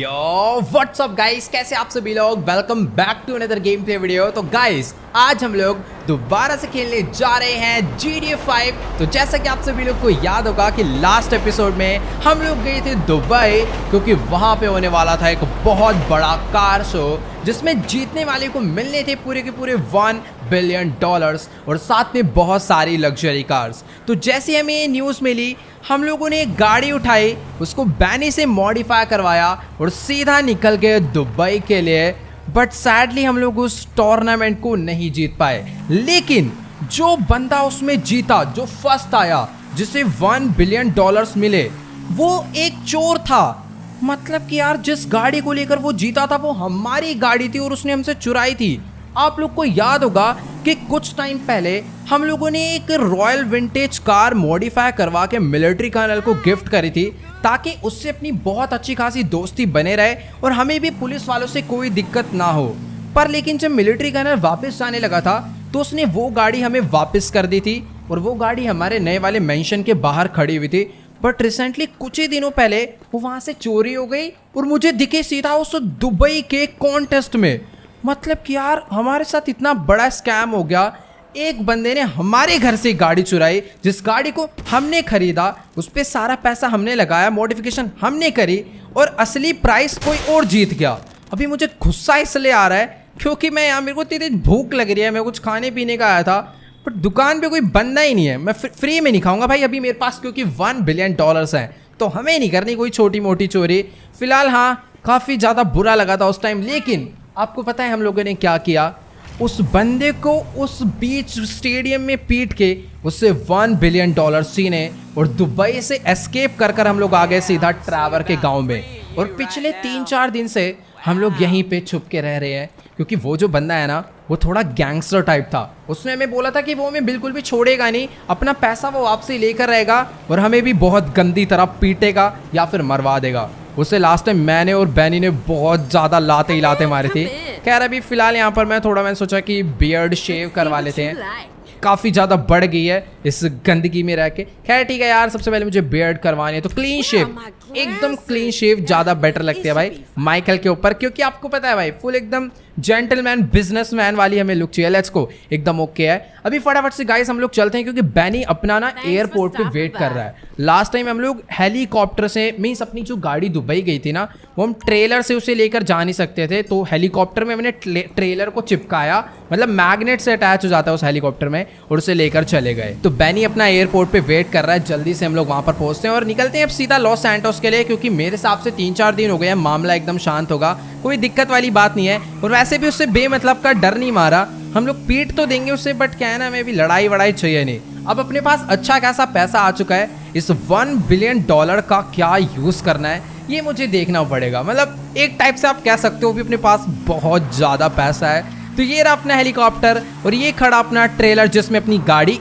यो WhatsApp guys कैसे आप सभी लोग? Welcome back to another game play video तो गाइस आज हम लोग दोबारा से खेलने जा रहे हैं जी डी फाइव तो जैसा कि आप सभी लोग को याद होगा कि लास्ट एपिसोड में हम लोग गए थे दुबई क्योंकि वहाँ पे होने वाला था एक बहुत बड़ा कार शो जिसमें जीतने वाले को मिलने थे पूरे के पूरे वन बिलियन डॉलर्स और साथ में बहुत सारी लग्जरी कार्स तो जैसे हमें ये न्यूज़ मिली, हम लोगों ने एक गाड़ी उठाई, उसको बैनी से मॉडिफाई करवाया और सीधा निकल गए दुबई के लिए बट सैडली हम लोग उस टूर्नामेंट को नहीं जीत पाए. लेकिन जो बंदा उसमें जीता, जो फ़र्स्ट आया, जिसे वन बिलियन डॉलर्स मिले, वो एक चोर था. मतलब कि यार, जिस गाड़ी को लेकर वो जीता था, वो हमारी गाड़ी थी और उसने हमसे चुराई थी. आप लोग को याद होगा कि कुछ टाइम पहले हम लोगों ने एक रॉयल विंटेज कार मॉडिफाई करवा के मिलिट्री कर्नल को गिफ्ट करी थी, ताकि उससे अपनी बहुत अच्छी खासी दोस्ती बने रहे और हमें भी पुलिस वालों से कोई दिक्कत ना हो। पर लेकिन जब मिलिट्री कर्नल वापस जाने लगा था तो उसने वो गाड़ी हमें वापस कर दी थी और वो गाड़ी हमारे नए वाले मेंशन के बाहर खड़ी हुई थी। बट रिसेंटली कुछ ही दिनों पहले, वो वहाँ से चोरी हो गई और मुझे दिखे सीधा उस दुबई के कॉन्टेस्ट में। मतलब कि यार, हमारे साथ इतना बड़ा स्कैम हो गया। एक बंदे ने हमारे घर से गाड़ी चुराई, जिस गाड़ी को हमने खरीदा, उस पर सारा पैसा हमने लगाया मॉडिफिकेशन हमने करी, और असली प्राइस कोई और जीत गया। अभी मुझे गुस्सा इसलिए आ रहा है, क्योंकि मैं यहाँ, मेरे को तेरी भूख लग रही है मैं कुछ खाने पीने का आया था बट दुकान पे कोई बंदा ही नहीं है। मैं फ्री में नहीं खाऊँगा भाई अभी मेरे पास, क्योंकि वन बिलियन डॉलर्स हैं। तो हमें नहीं करनी कोई छोटी मोटी चोरी। फ़िलहाल हाँ काफ़ी ज़्यादा बुरा लगा था उस टाइम लेकिन आपको पता है हम लोगों ने क्या किया? उस बंदे को उस बीच स्टेडियम में पीट के उससे वन बिलियन डॉलर सीने और दुबई से एस्केप कर कर हम लोग आ गए सीधा ट्रैवर के गाँव में। और पिछले तीन चार दिन से हम लोग यहीं पे छुप के रह रहे हैं, क्योंकि वो जो बंदा है ना, वो थोड़ा गैंगस्टर टाइप था। उसने हमें बोला था कि वो हमें बिल्कुल भी छोड़ेगा नहीं, अपना पैसा वो आपसे लेकर रहेगा और हमें भी बहुत गंदी तरह पीटेगा या फिर मरवा देगा। उसे लास्ट टाइम मैंने और बैनी ने बहुत ज़्यादा लाते ही लाते मारे थे। खैर अभी फ़िलहाल यहाँ पर मैं थोड़ा मैंने सोचा कि बियर्ड शेव करवा लेते हैं। काफ़ी ज़्यादा बढ़ गई है इस गंदगी में रह के। खैर ठीक है यार सबसे पहले मुझे बियर्ड करवानी है तो क्लीन शेव एकदम क्लीन शेव ज़्यादा बेटर लगती है भाई माइकल के ऊपर क्योंकि आपको पता है भाई फुल एकदम जेंटलमैन बिजनेसमैन वाली हमें लुक चाहिए। लेट्स को एकदम ओके है। अभी फटाफट से गाइस हम लोग चलते हैं क्योंकि बैनी अपना ना एयरपोर्ट पे वेट कर रहा है। लास्ट टाइम हम लोग हेलीकॉप्टर से मीन्स अपनी जो गाड़ी दुबई गई थी ना वो हम ट्रेलर से उसे लेकर जा नहीं सकते थे। तो हेलीकॉप्टर में मैंने ट्रेलर को चिपकाया। मतलब मैग्नेट से अटैच हो जाता है उस हेलीकॉप्टर में और उसे लेकर चले गए। तो बैनी अपना एयरपोर्ट पे वेट कर रहा है। जल्दी से हम लोग वहाँ पर पहुँचते हैं और निकलते हैं अब सीधा लॉस सैंटोस के लिए क्योंकि मेरे हिसाब से तीन चार दिन हो गए हैं। मामला एकदम शांत होगा। कोई दिक्कत वाली बात नहीं है। और वैसे भी उससे बेमतलब का डर नहीं मारा। हम लोग पीट तो देंगे उससे बट क्या है ना मैं भी लड़ाई वड़ाई चाहिए नहीं। अब अपने पास अच्छा खासा पैसा आ चुका है। इस वन बिलियन डॉलर का क्या यूज़ करना है, ये मुझे देखना पड़ेगा। मतलब एक टाइप से आप कह सकते हो भी अपने पास बहुत ज़्यादा पैसा है। तो ये रहा अपना हेलीकॉप्टर और ये खड़ा अपना ट्रेलर जिसमें अपनी गाड़ी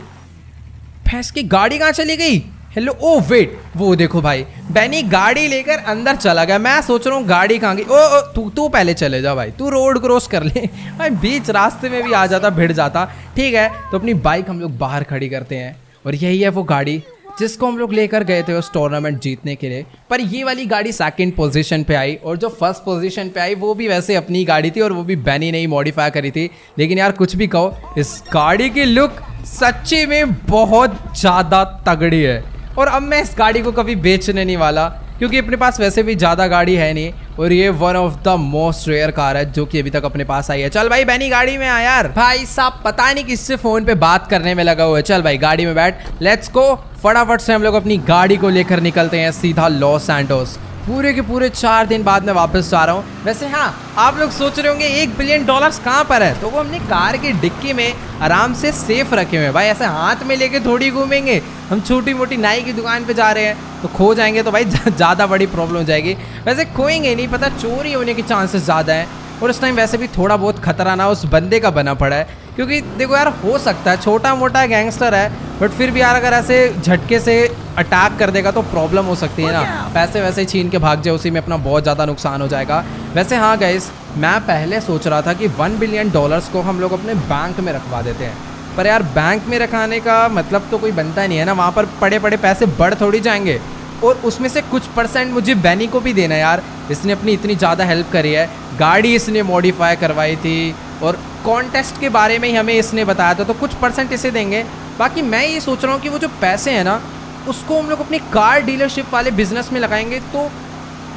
भैंस की गाड़ी कहाँ चली गई? हेलो ओ वेट वो देखो भाई। बैनी गाड़ी लेकर अंदर चला गया। मैं सोच रहा हूँ गाड़ी कहाँ गई? ओ, ओ तू तू पहले चले जा भाई। तू रोड क्रॉस कर ले। भाई बीच रास्ते में भी आ जाता भिड़ जाता। ठीक है तो अपनी बाइक हम लोग बाहर खड़ी करते हैं। और यही है वो गाड़ी जिसको हम लोग लेकर गए थे उस टूर्नामेंट जीतने के लिए। पर ये वाली गाड़ी सेकंड पोजीशन पे आई और जो फ़र्स्ट पोजीशन पे आई वो भी वैसे अपनी गाड़ी थी और वो भी बैनी नहीं मॉडिफाई करी थी। लेकिन यार कुछ भी कहो इस गाड़ी की लुक सच्ची में बहुत ज़्यादा तगड़ी है। और अब मैं इस गाड़ी को कभी बेचने नहीं वाला, क्योंकि अपने पास वैसे भी ज़्यादा गाड़ी है नहीं, और ये one of the most rare car है, जो कि अभी तक अपने पास आई है। चल भाई, बहनी गाड़ी में आ यार। भाई साहब, पता नहीं किससे फ़ोन पे बात करने में लगा हुआ है। चल भाई, गाड़ी में बैठ। लेट्स गो फटाफट से हम लोग अपनी गाड़ी को लेकर निकलते हैं सीधा लॉस सैंटोस पूरे के पूरे चार दिन बाद मैं वापस जा रहा हूँ। वैसे हाँ आप लोग सोच रहे होंगे, एक बिलियन डॉलर्स कहाँ पर है? तो वो हमने कार की डिक्की में आराम से सेफ़ रखे हुए हैं। भाई, ऐसे हाथ में लेके थोड़ी घूमेंगे। हम छोटी मोटी नाई की दुकान पे जा रहे हैं। तो खो जाएँगे तो भाई, ज़्यादा बड़ी प्रॉब्लम हो जाएगी। वैसे खोएँगे नहीं, पता चोरी होने के चांसेस ज़्यादा हैं। और उस टाइम वैसे भी थोड़ा बहुत खतरा ना उस बंदे का बना पड़ा है। क्योंकि देखो यार हो सकता है छोटा मोटा गैंगस्टर है बट फिर भी यार अगर ऐसे झटके से अटैक कर देगा तो प्रॉब्लम हो सकती है ना। पैसे वैसे छीन के भाग जाए उसी में अपना बहुत ज़्यादा नुकसान हो जाएगा। वैसे हाँ गैस मैं पहले सोच रहा था कि वन बिलियन डॉलर्स को हम लोग अपने बैंक में रखवा देते हैं। पर यार बैंक में रखाने का मतलब तो कोई बनता नहीं है ना। वहाँ पर पड़े पड़े पैसे बढ़ थोड़ी जाएँगे। और उसमें से कुछ परसेंट मुझे बैनी को भी देना यार। इसने अपनी इतनी ज़्यादा हेल्प करी है। गाड़ी इसने मॉडिफाई करवाई थी। और कॉन्टेस्ट के बारे में ही हमें इसने बताया था तो कुछ परसेंट इसे देंगे। बाकी मैं ये सोच रहा हूँ कि वो जो पैसे हैं ना, उसको हम लोग अपनी कार डीलरशिप वाले बिज़नेस में लगाएँगे तो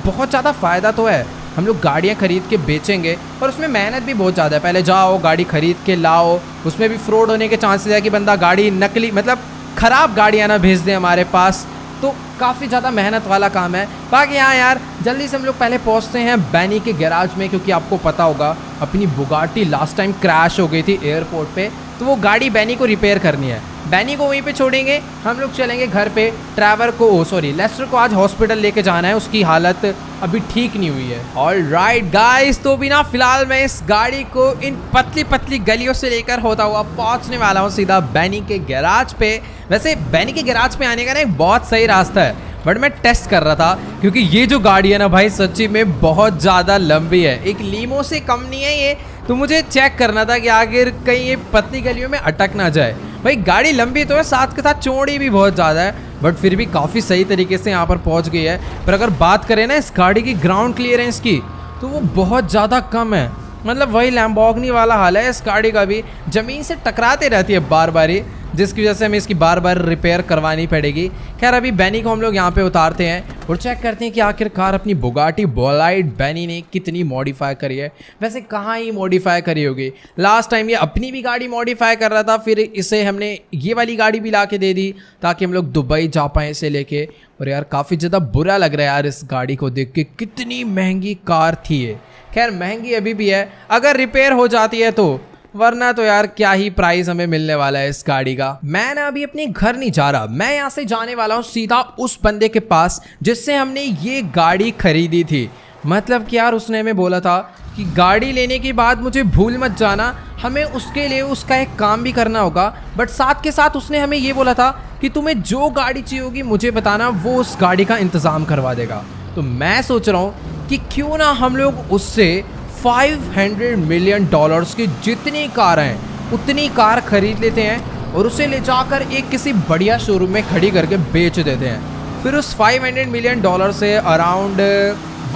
बहुत ज़्यादा फ़ायदा तो है। हम लोग गाड़ियाँ खरीद के बेचेंगे और उसमें मेहनत भी बहुत ज़्यादा है। पहले जाओ, गाड़ी खरीद के लाओ, उसमें भी फ्रॉड होने के चांसेस है कि बंदा गाड़ी नकली मतलब ख़राब गाड़ियाँ ना भेज दें हमारे पास। तो काफ़ी ज़्यादा मेहनत वाला काम है। बाकी यहाँ यार, जल्दी से हम लोग पहले पहुँचते हैं बैनी के गैराज में, क्योंकि आपको पता होगा, अपनी बुगाटी लास्ट टाइम क्रैश हो गई थी एयरपोर्ट पर तो वो गाड़ी बैनी को रिपेयर करनी है। बैनी को वहीं पे छोड़ेंगे। हम लोग चलेंगे घर पे। ट्रैवर को सॉरी लेस्टर को आज हॉस्पिटल लेके जाना है। उसकी हालत अभी ठीक नहीं हुई है। ऑल राइट गाइस तो भी ना, फ़िलहाल मैं इस गाड़ी को इन पतली पतली गलियों से लेकर होता हुआ पहुँचने वाला हूँ सीधा बैनी के गैराज पे। वैसे बैनी के गैराज पे आने का ना एक बहुत सही रास्ता है बट मैं टेस्ट कर रहा था, क्योंकि ये जो गाड़ी है ना भाई, सच्ची में बहुत ज़्यादा लंबी है। एक लीमो से कम नहीं है ये तो मुझे चेक करना था कि आखिर कहीं ये पतली गलियों में अटक ना जाए। भाई, गाड़ी लंबी तो है साथ के साथ चौड़ी भी बहुत ज़्यादा है बट फिर भी काफ़ी सही तरीके से यहाँ पर पहुँच गई है। पर अगर बात करें ना इस गाड़ी की ग्राउंड क्लियरेंस की तो वो बहुत ज़्यादा कम है। मतलब वही लैम्बॉगनी वाला हाल है इस गाड़ी का भी, ज़मीन से टकराते रहती है बार बार ही। जिसकी वजह से हमें इसकी बार बार रिपेयर करवानी पड़ेगी। खैर, अभी बैनी को हम लोग यहाँ पे उतारते हैं और चेक करते हैं कि आखिरकार अपनी बुगाटी बोलाइट बैनी ने कितनी मॉडिफाई करी है। वैसे कहाँ ही मॉडिफाई करी होगी? लास्ट टाइम ये अपनी भी गाड़ी मॉडिफाई कर रहा था, फिर इसे हमने ये वाली गाड़ी भी ला दे दी ताकि हम लोग दुबई जा पाएँ इसे लेके। और यार, काफ़ी ज़्यादा बुरा लग रहा है यार इस गाड़ी को देख के, कितनी महँगी कार थी ये। खैर, महँगी अभी भी है। अगर रिपेयर हो जाती है तो वरना तो यार क्या ही प्राइस हमें मिलने वाला है इस गाड़ी का। मैं ना अभी अपने घर नहीं जा रहा। मैं यहाँ से जाने वाला हूँ सीधा उस बंदे के पास जिससे हमने ये गाड़ी खरीदी थी। मतलब कि यार उसने हमें बोला था कि गाड़ी लेने के बाद मुझे भूल मत जाना। हमें उसके लिए उसका एक काम भी करना होगा। बट साथ के साथ उसने हमें ये बोला था कि तुम्हें जो गाड़ी चाहिए होगी मुझे बताना, वो उस गाड़ी का इंतज़ाम करवा देगा। तो मैं सोच रहा हूँ कि क्यों ना हम लोग उससे 500 मिलियन डॉलर्स की जितनी कार हैं उतनी कार खरीद लेते हैं और उसे ले जाकर एक किसी बढ़िया शोरूम में खड़ी करके बेच देते हैं। फिर उस 500 मिलियन डॉलर से अराउंड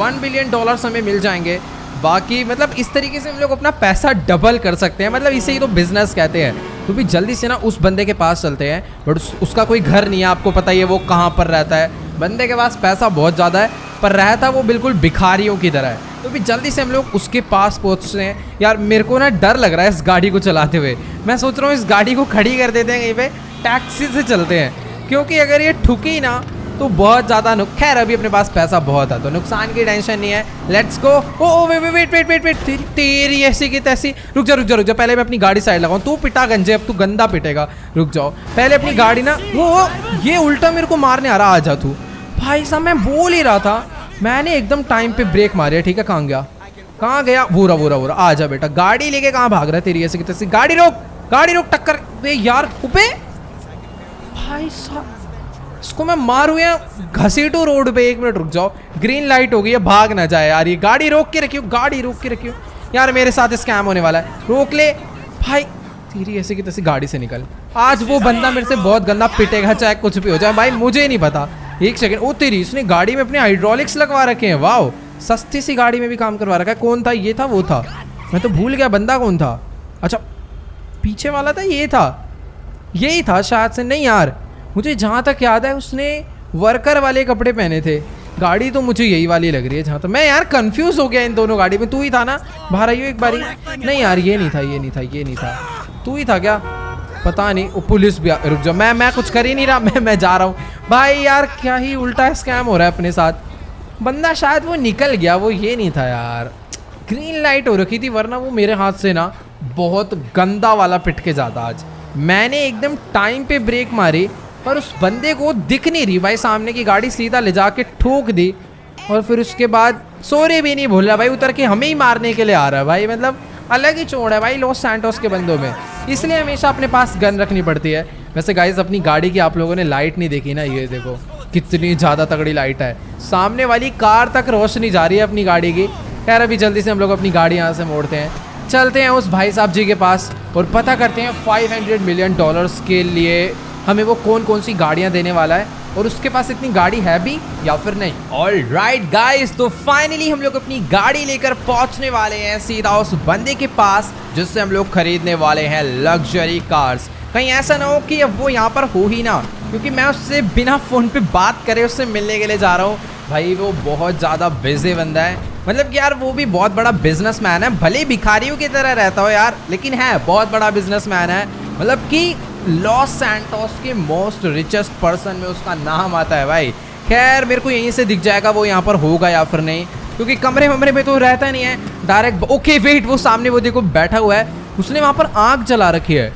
1 बिलियन डॉलर्स हमें मिल जाएँगे। बाकी मतलब इस तरीके से हम लोग अपना पैसा डबल कर सकते हैं। मतलब इसे ही तो बिज़नेस कहते हैं। तो भी जल्दी से ना उस बंदे के पास चलते हैं बट उस, उसका कोई घर नहीं है। आपको पता ही है वो कहाँ पर रहता है। बंदे के पास पैसा बहुत ज़्यादा है पर रहता वो बिल्कुल भिखारियों की तरह है। तो भी जल्दी से हम लोग उसके पास पहुँचते हैं। यार मेरे को ना डर लग रहा है इस गाड़ी को चलाते हुए। मैं सोच रहा हूँ इस गाड़ी को खड़ी कर देते हैं कहीं पे टैक्सी से चलते हैं। क्योंकि अगर ये ठुकी ना तो बहुत ज़्यादा नुक खैर अभी अपने पास पैसा बहुत है तो नुकसान की टेंशन नहीं है। Let's go oh oh wait wait wait wait wait तेरी, तेरी ऐसी की तैसी। रुक जा रुक जा रुक जा पहले मैं अपनी गाड़ी साइड लगाऊँ। तू पिटा गंजे अब तू गंदा पिटेगा। रुक जाओ। पहले अपनी गाड़ी ना वो ये उल्टा मेरे को मारने आ रहा आ जा तू। भाई साहब मैं बोल ही रहा था। मैंने एकदम टाइम पे ब्रेक मारे ठीक है, कहाँ गया? कहाँ गया? वोरा वोरा वोरा, आ जा बेटा, गाड़ी लेके कहाँ भाग रहा है तेरी ऐसे की तैसी? गाड़ी रोक गाड़ी रोक, टक्कर, वे यार उपे भाई साहब, इसको मैं मारू या? घसीटू रोड पे, एक मिनट रुक जाओ। ग्रीन लाइट हो गई है, भाग ना जाए यार, ये गाड़ी रोक के रखियो, गाड़ी रोक के रखियो। यार, मेरे साथ स्कैम होने वाला है। रोक ले। भाई, तेरी ऐसे की तैसी गाड़ी से निकल। आज वो बंदा मेरे से बहुत गंदा पिटेगा, चाहे कुछ भी हो जाए। भाई, मुझे नहीं पता। एक सेकेंड ओ तेरी इसने गाड़ी में अपने हाइड्रोलिक्स लगवा रखे हैं वाह सस्ती सी गाड़ी में भी काम करवा रखा है। कौन था? ये था, वो था। मैं तो भूल गया, बंदा कौन था? अच्छा पीछे वाला था, ये था। यही था शायद से, नहीं यार। मुझे जहाँ तक याद है, उसने वर्कर वाले कपड़े पहने थे। गाड़ी तो मुझे यही वाली लग रही है जहाँ तो मैं यार कंफ्यूज हो गया इन दोनों गाड़ी में। तू ही था ना? बाहर आइयो एक बारी। नहीं यार, ये नहीं था, ये नहीं था, ये नहीं था। तू ही था क्या? पता नहीं, वो पुलिस भी रुक जाओ। मैं मैं कुछ कर ही नहीं रहा, मैं मैं जा रहा हूँ। भाई यार, क्या ही उल्टा स्कैम हो रहा है अपने साथ। बंदा शायद वो निकल गया, वो ये नहीं था यार। ग्रीन लाइट हो रखी थी, वरना वो मेरे हाथ से ना बहुत गंदा वाला पिट के जाता आज। मैंने एकदम टाइम पे ब्रेक मारी, पर उस बंदे को दिख नहीं रही। भाई सामने की गाड़ी सीधा ले जाके ठोक दी और फिर उसके बाद सोरे भी नहीं भूल रहा भाई, उतर के हमें ही मारने के लिए आ रहा है भाई। मतलब अलग ही चोड़ है भाई, लॉस सैंटोस के बंदों में। इसलिए हमेशा अपने पास गन रखनी पड़ती है। वैसे गाइज़ अपनी गाड़ी की आप लोगों ने लाइट नहीं देखी ना, ये देखो, कितनी ज़्यादा तगड़ी लाइट है। सामने वाली कार तक रोशनी जा रही है अपनी गाड़ी की। खैर, अभी जल्दी से हम लोग अपनी गाड़ी यहाँ से मोड़ते हैं। चलते हैं उस भाई साहब जी के पास और पता करते हैं 500 मिलियन डॉलर्स के लिए हमें वो कौन कौन सी गाड़ियाँ देने वाला है और उसके पास इतनी गाड़ी है भी या फिर नहीं। ऑल राइट गाइस तो फाइनली हम लोग अपनी गाड़ी लेकर पहुँचने वाले हैं सीधा उस बंदे के पास, जिससे हम लोग खरीदने वाले हैं लग्जरी कार्स कहीं ऐसा ना हो कि अब वो यहाँ पर हो ही ना, क्योंकि मैं उससे बिना फ़ोन पे बात करे उससे मिलने के लिए जा रहा हूँ। भाई, वो बहुत ज़्यादा बिज़ी बंदा है। मतलब कि यार, वो भी बहुत बड़ा बिजनेसमैन है। भले भिखारियों की तरह रहता हो यार, लेकिन है, बहुत बड़ा बिजनेसमैन है। मतलब कि लॉस सैंटोस के मोस्ट रिचेस्ट पर्सन में उसका नाम आता है भाई। खैर, मेरे को यहीं से दिख जाएगा वो यहाँ पर होगा या फिर नहीं, क्योंकि कमरे वमरे में तो रहता नहीं है। डायरेक्ट ओके वेट वो सामने वो देखो, बैठा हुआ है। उसने वहाँ पर आग जला रखी है।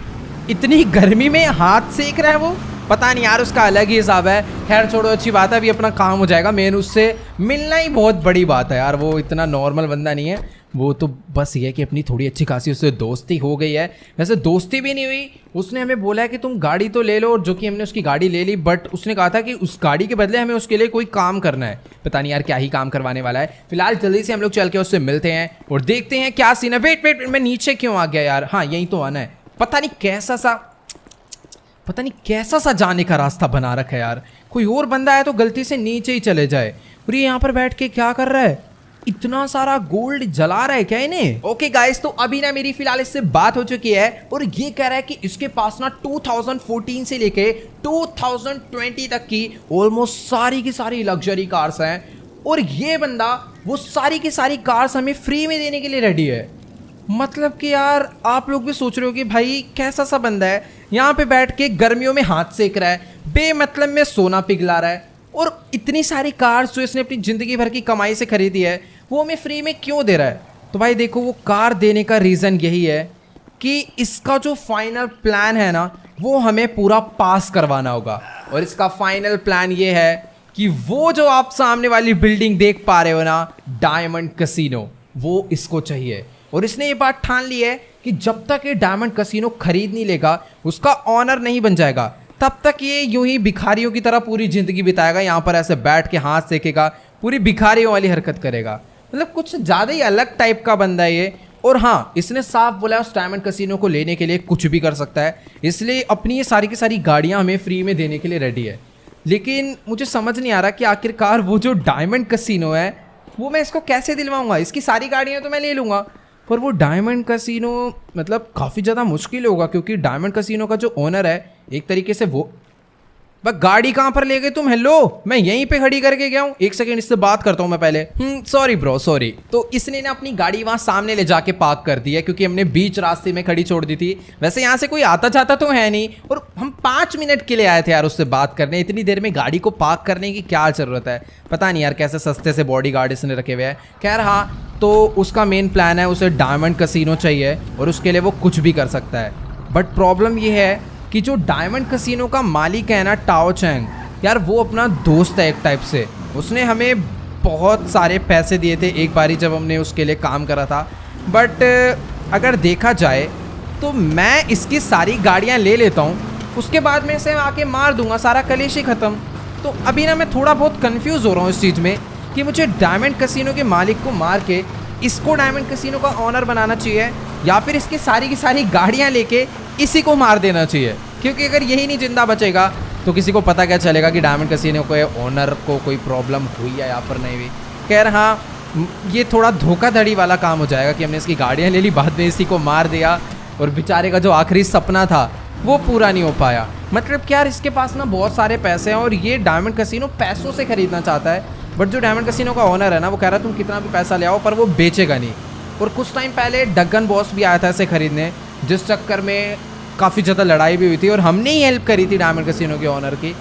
इतनी गर्मी में हाथ सेक रहा है वो? पता नहीं यार, उसका अलग ही हिसाब है। खैर, छोड़ो, अच्छी बात है, अभी अपना काम हो जाएगा। मेन उससे मिलना ही बहुत बड़ी बात है यार, वो इतना नॉर्मल बंदा नहीं है। वो तो बस ये कि अपनी थोड़ी अच्छी खासी उससे दोस्ती हो गई है। वैसे दोस्ती भी नहीं हुई। उसने हमें बोला है कि तुम गाड़ी तो ले लो, और जो कि हमने उसकी गाड़ी ले ली बट उसने कहा था कि उस गाड़ी के बदले हमें उसके लिए कोई काम करना है। पता नहीं यार क्या ही काम करवाने वाला है। फ़िलहाल जल्दी से हम लोग चल के उससे मिलते हैं और देखते हैं क्या सीन है। वेट वेट मैं नीचे क्यों आ गया यार? हाँ यहीं तो आना है। पता नहीं कैसा सा, पता नहीं कैसा सा जाने का रास्ता बना रखा है यार। कोई और बंदा है तो गलती से नीचे ही चले जाए। और ये यहाँ पर बैठ के क्या कर रहा है? इतना सारा गोल्ड जला रहा है क्या इन्हें? ओके गाइस तो अभी ना मेरी फ़िलहाल इससे बात हो चुकी है और ये कह रहा है कि इसके पास ना 2014 से लेके 2020 तक की ऑलमोस्ट सारी की सारी लग्जरी कार्स हैं और ये बंदा वो सारी की सारी कार्स हमें फ्री में देने के लिए रेडी है। मतलब कि यार, आप लोग भी सोच रहे हो कि भाई कैसा सा बंदा है? यहाँ पे बैठ के गर्मियों में हाथ सेक रहा है, बेमतलब में सोना पिघला रहा है और इतनी सारी कार्स जो इसने अपनी ज़िंदगी भर की कमाई से खरीदी है वो हमें फ्री में क्यों दे रहा है? तो भाई देखो, वो कार देने का रीज़न यही है कि इसका जो फाइनल प्लान है ना, वो हमें पूरा पास करवाना होगा। और इसका फाइनल प्लान ये है कि वो जो आप सामने वाली बिल्डिंग देख पा रहे हो ना डायमंड कसिनो वो इसको चाहिए। और इसने ये बात ठान ली है कि जब तक ये डायमंड कसिनो खरीद नहीं लेगा, उसका ऑनर नहीं बन जाएगा। तब तक ये यूँ ही भिखारियों की तरह पूरी ज़िंदगी बिताएगा, यहाँ पर ऐसे बैठ के हाथ सेकेगा, पूरी भिखारियों वाली हरकत करेगा। मतलब कुछ ज़्यादा ही अलग टाइप का बंदा है ये। और हाँ इसने साफ़ बोला उस डायमंड कसिनो को लेने के लिए कुछ भी कर सकता है। इसलिए अपनी ये सारी की सारी गाड़ियाँ हमें फ्री में देने के लिए रेडी है। लेकिन मुझे समझ नहीं आ रहा कि आखिरकार वो जो डायमंड कसिनो है, वो मैं इसको कैसे दिलवाऊँगा? इसकी सारी गाड़ियाँ तो मैं ले लूँगा। पर वो डायमंड कसिनो मतलब काफ़ी ज़्यादा मुश्किल होगा, क्योंकि डायमंड कसिनो का जो ओनर है, एक तरीके से वो बस गाड़ी कहाँ पर ले गए तुम? हेलो मैं यहीं पे खड़ी करके गया हूँ। एक सेकंड इससे बात करता हूँ मैं पहले। सॉरी ब्रो सॉरी तो इसने ना अपनी गाड़ी वहाँ सामने ले जाके पार्क कर दी है, क्योंकि हमने बीच रास्ते में खड़ी छोड़ दी थी। वैसे यहाँ से कोई आता जाता तो है नहीं। और हम पाँच मिनट के लिए आए थे यार उससे बात करने। इतनी देर में गाड़ी को पार्क करने की क्या ज़रूरत है? पता नहीं यार कैसे सस्ते से बॉडी गार्ड इसने रखे हुए हैं। खैर हाँ तो उसका मेन प्लान है, उसे डायमंड कसिनो चाहिए और उसके लिए वो कुछ भी कर सकता है। बट प्रॉब्लम ये है कि जो डायमंड कसिनो का मालिक है ना टाओ चैंग यार वो अपना दोस्त है एक टाइप से। उसने हमें बहुत सारे पैसे दिए थे एक बारी जब हमने उसके लिए काम करा था। बट अगर देखा जाए तो मैं इसकी सारी गाड़ियाँ ले लेता हूँ। उसके बाद में इसे आके मार दूँगा, सारा कलेश ही ख़त्म। तो अभी ना मैं थोड़ा बहुत कंफ्यूज हो रहा हूँ इस चीज़ में कि मुझे डायमंड कसिनो के मालिक को मार के इसको डायमंड कसिनो का ऑनर बनाना चाहिए या फिर इसकी सारी की सारी गाड़ियाँ लेके इसी को मार देना चाहिए। क्योंकि अगर यही नहीं ज़िंदा बचेगा तो किसी को पता क्या चलेगा कि डायमंड कसिनो को ओनर को कोई प्रॉब्लम हुई है या पर नहीं हुई। खैर हाँ ये थोड़ा धोखाधड़ी वाला काम हो जाएगा कि हमने इसकी गाड़ियाँ ले ली, बाद में इसी को मार दिया और बेचारे का जो आखिरी सपना था, वो पूरा नहीं हो पाया। मतलब क्या इसके पास ना बहुत सारे पैसे हैं और ये डायमंड कसिनो पैसों से खरीदना चाहता है। बट जो डायमंड कसिनो का ओनर है ना, वो कह रहा है, तुम कितना भी पैसा ले आओ, पर वो बेचेगा नहीं। और कुछ टाइम पहले डगन बॉस भी आया था इसे खरीदने, जिस चक्कर में काफ़ी ज़्यादा लड़ाई भी हुई थी और हमने ही हेल्प करी थी डायमंड कसिनो के ऑनर की।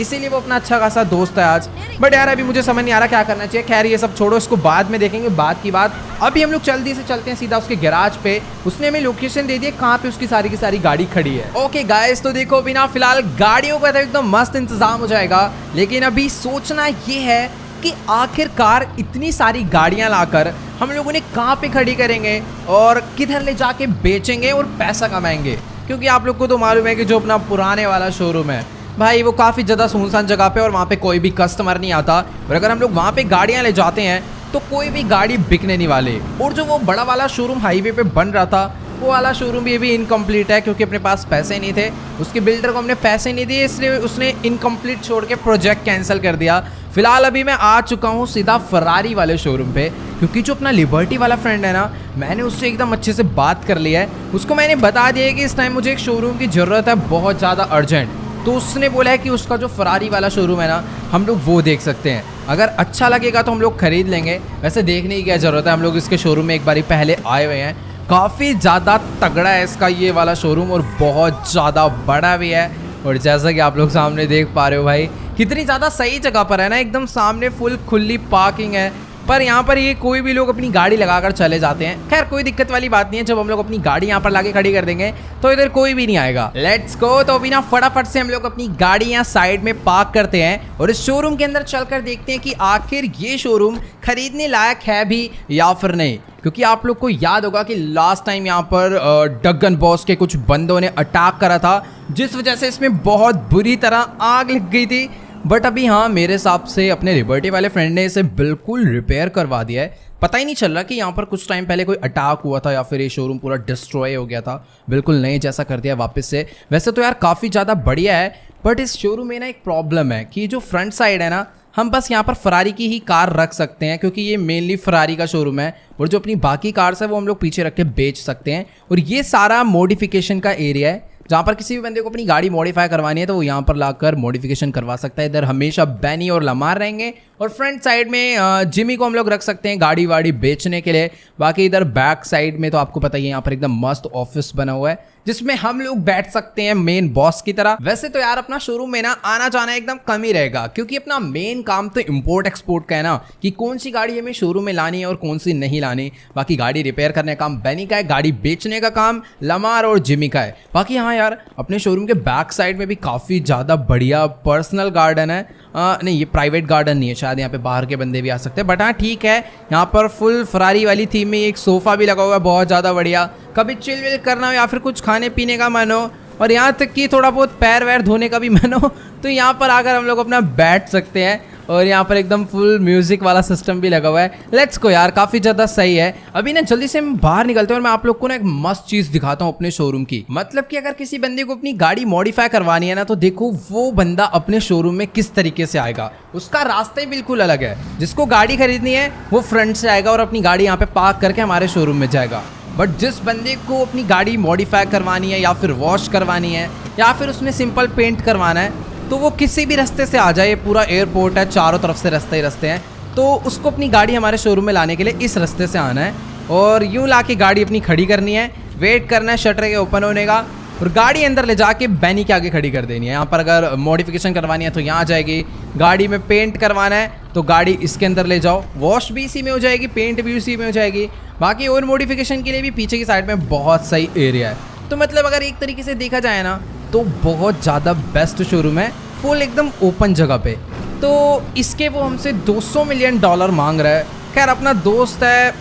इसीलिए वो अपना अच्छा खासा दोस्त है आज। बट यार, अभी मुझे समझ नहीं आ रहा क्या करना चाहिए। खैर, ये सब छोड़ो, इसको बाद में देखेंगे, बाद की बात। अभी हम लोग जल्दी से चलते हैं सीधा उसके गैराज पे। उसने हमें लोकेशन दे दी कहाँ पे उसकी सारी की सारी गाड़ी खड़ी है। ओके गाइस तो देखो बिना फ़िलहाल गाड़ियों का तो एकदम मस्त इंतज़ाम हो जाएगा। लेकिन अभी सोचना ये है कि आखिरकार इतनी सारी गाड़ियाँ लाकर हम लोग उन्हें कहाँ पे खड़ी करेंगे और किधर ले जाके बेचेंगे और पैसा कमाएँगे। क्योंकि आप लोग को तो मालूम है कि जो अपना पुराने वाला शोरूम है, भाई वो काफ़ी ज़्यादा सुनसान जगह पे और वहाँ पे कोई भी कस्टमर नहीं आता। और अगर हम लोग वहाँ पे गाड़ियाँ ले जाते हैं तो कोई भी गाड़ी बिकने नहीं वाले। और जो वो बड़ा वाला शोरूम हाईवे पे बन रहा था वो वाला शोरूम भी अभी इनकम्प्लीट है क्योंकि अपने पास पैसे नहीं थे। उसके बिल्डर को हमने पैसे नहीं दिए, इसलिए उसने इनकम्प्लीट छोड़ के प्रोजेक्ट कैंसिल कर दिया। फ़िलहाल अभी मैं आ चुका हूँ सीधा फरारी वाले शोरूम पे, क्योंकि जो अपना लिबर्टी वाला फ्रेंड है ना, मैंने उससे एकदम अच्छे से बात कर लिया है। उसको मैंने बता दिया है कि इस टाइम मुझे एक शोरूम की ज़रूरत है, बहुत ज़्यादा अर्जेंट तो उसने बोला है कि उसका जो फरारी वाला शोरूम है ना, हम लोग वो देख सकते हैं। अगर अच्छा लगेगा तो हम लोग खरीद लेंगे। वैसे देखने की क्या ज़रूरत है, हम लोग इसके शोरूम में एक बारी पहले आए हुए हैं। काफ़ी ज़्यादा तगड़ा है इसका ये वाला शोरूम और बहुत ज़्यादा बड़ा भी है। और जैसा कि आप लोग सामने देख पा रहे हो भाई, कितनी ज़्यादा सही जगह पर है ना, एकदम सामने फुल खुली पार्किंग है। पर यहाँ पर ये कोई भी लोग अपनी गाड़ी लगाकर चले जाते हैं। खैर, कोई दिक्कत वाली बात नहीं है, जब हम लोग अपनी गाड़ी यहाँ पर लाके खड़ी कर देंगे तो इधर कोई भी नहीं आएगा। लेट्स गो तो अभी ना फटाफट से हम लोग अपनी गाड़ी यहाँ साइड में पार्क करते हैं और इस शोरूम के अंदर चलकर देखते हैं कि आखिर ये शोरूम खरीदने लायक है भी या फिर नहीं। क्योंकि आप लोग को याद होगा कि लास्ट टाइम यहाँ पर डगन बॉस के कुछ बंदों ने अटैक करा था, जिस वजह से इसमें बहुत बुरी तरह आग लग गई थी। बट अभी हाँ मेरे हिसाब से अपने लिबर्टी वाले फ्रेंड ने इसे बिल्कुल रिपेयर करवा दिया है। पता ही नहीं चल रहा कि यहाँ पर कुछ टाइम पहले कोई अटैक हुआ था या फिर ये शोरूम पूरा डिस्ट्रॉय हो गया था। बिल्कुल नए जैसा कर दिया वापस से। वैसे तो यार काफ़ी ज़्यादा बढ़िया है बट इस शोरूम में ना एक प्रॉब्लम है कि जो फ्रंट साइड है ना, हम बस यहाँ पर फरारी की ही कार रख सकते हैं, क्योंकि ये मेनली फरारी का शोरूम है और जो अपनी बाकी कार्स है वो हम लोग पीछे रख के बेच सकते हैं। और ये सारा मॉडिफिकेशन का एरिया है। जहाँ पर किसी भी बंदे को अपनी गाड़ी मॉडिफाई करवानी है तो वो यहाँ पर लाकर मॉडिफिकेशन करवा सकता है। इधर हमेशा बैनी और लमार रहेंगे। और फ्रंट साइड में जिमी को हम लोग रख सकते हैं गाड़ी वाड़ी बेचने के लिए। बाकी इधर बैक साइड में तो आपको पता ही है, यहाँ पर एकदम मस्त ऑफ़िस बना हुआ है, जिसमें हम लोग बैठ सकते हैं मेन बॉस की तरह। वैसे तो यार अपना शोरूम में ना आना जाना एकदम कम ही रहेगा, क्योंकि अपना मेन काम तो इम्पोर्ट एक्सपोर्ट का है ना, कि कौन सी गाड़ी हमें शोरूम में लानी है और कौन सी नहीं लानी। बाकी गाड़ी रिपेयर करने का काम बैनी का है, गाड़ी बेचने का काम लमार और जिमी का है। बाकी हाँ यार, अपने शोरूम के बैक साइड में भी काफ़ी ज़्यादा बढ़िया पर्सनल गार्डन है आ, नहीं ये प्राइवेट गार्डन नहीं है शायद यहाँ पे बाहर के बंदे भी आ सकते हैं बट हाँ ठीक है यहाँ पर फुल फरारी वाली थीम में एक सोफ़ा भी लगा हुआ है बहुत ज़्यादा बढ़िया। कभी चिल विल करना हो या फिर कुछ खाने पीने का मन हो और यहाँ तक कि थोड़ा बहुत पैर वैर धोने का भी मन हो तो यहाँ पर आकर हम लोग अपना बैठ सकते हैं। और यहाँ पर एकदम फुल म्यूज़िक वाला सिस्टम भी लगा हुआ है। लेट्स को यार, काफ़ी ज़्यादा सही है। अभी ना जल्दी से हम बाहर निकलते हैं और मैं आप लोग को ना एक मस्त चीज़ दिखाता हूँ अपने शोरूम की। मतलब कि अगर किसी बंदे को अपनी गाड़ी मॉडिफाई करवानी है ना तो देखो वो बंदा अपने शोरूम में किस तरीके से आएगा। उसका रास्ता ही बिल्कुल अलग है। जिसको गाड़ी खरीदनी है, वो फ्रंट से आएगा और अपनी गाड़ी यहाँ पे पार्क करके हमारे शोरूम में जाएगा। बट जिस बंदे को अपनी गाड़ी मॉडिफाई करवानी है या फिर वॉश करवानी है या फिर उसमें सिंपल पेंट करवाना है तो वो किसी भी रास्ते से आ जाए, ये पूरा एयरपोर्ट है, चारों तरफ़ से रास्ते ही रास्ते हैं तो उसको अपनी गाड़ी हमारे शोरूम में लाने के लिए इस रास्ते से आना है और यूँ ला के गाड़ी अपनी खड़ी करनी है वेट करना है शटर के ओपन होने का और गाड़ी अंदर ले जाके बैनी के आगे खड़ी कर देनी है। यहाँ पर अगर मॉडिफिकेशन करवानी है तो यहाँ आ जाएगी, गाड़ी में पेंट करवाना है तो गाड़ी इसके अंदर ले जाओ वॉश भी इसी में हो जाएगी पेंट भी उसी में हो जाएगी, बाकी और मॉडिफिकेशन के लिए भी पीछे की साइड में बहुत सही एरिया है। तो मतलब अगर एक तरीके से देखा जाए ना तो बहुत ज़्यादा बेस्ट शोरूम है फुल एकदम ओपन जगह पे। तो इसके वो हमसे 200 मिलियन डॉलर मांग रहा है। खैर, अपना दोस्त है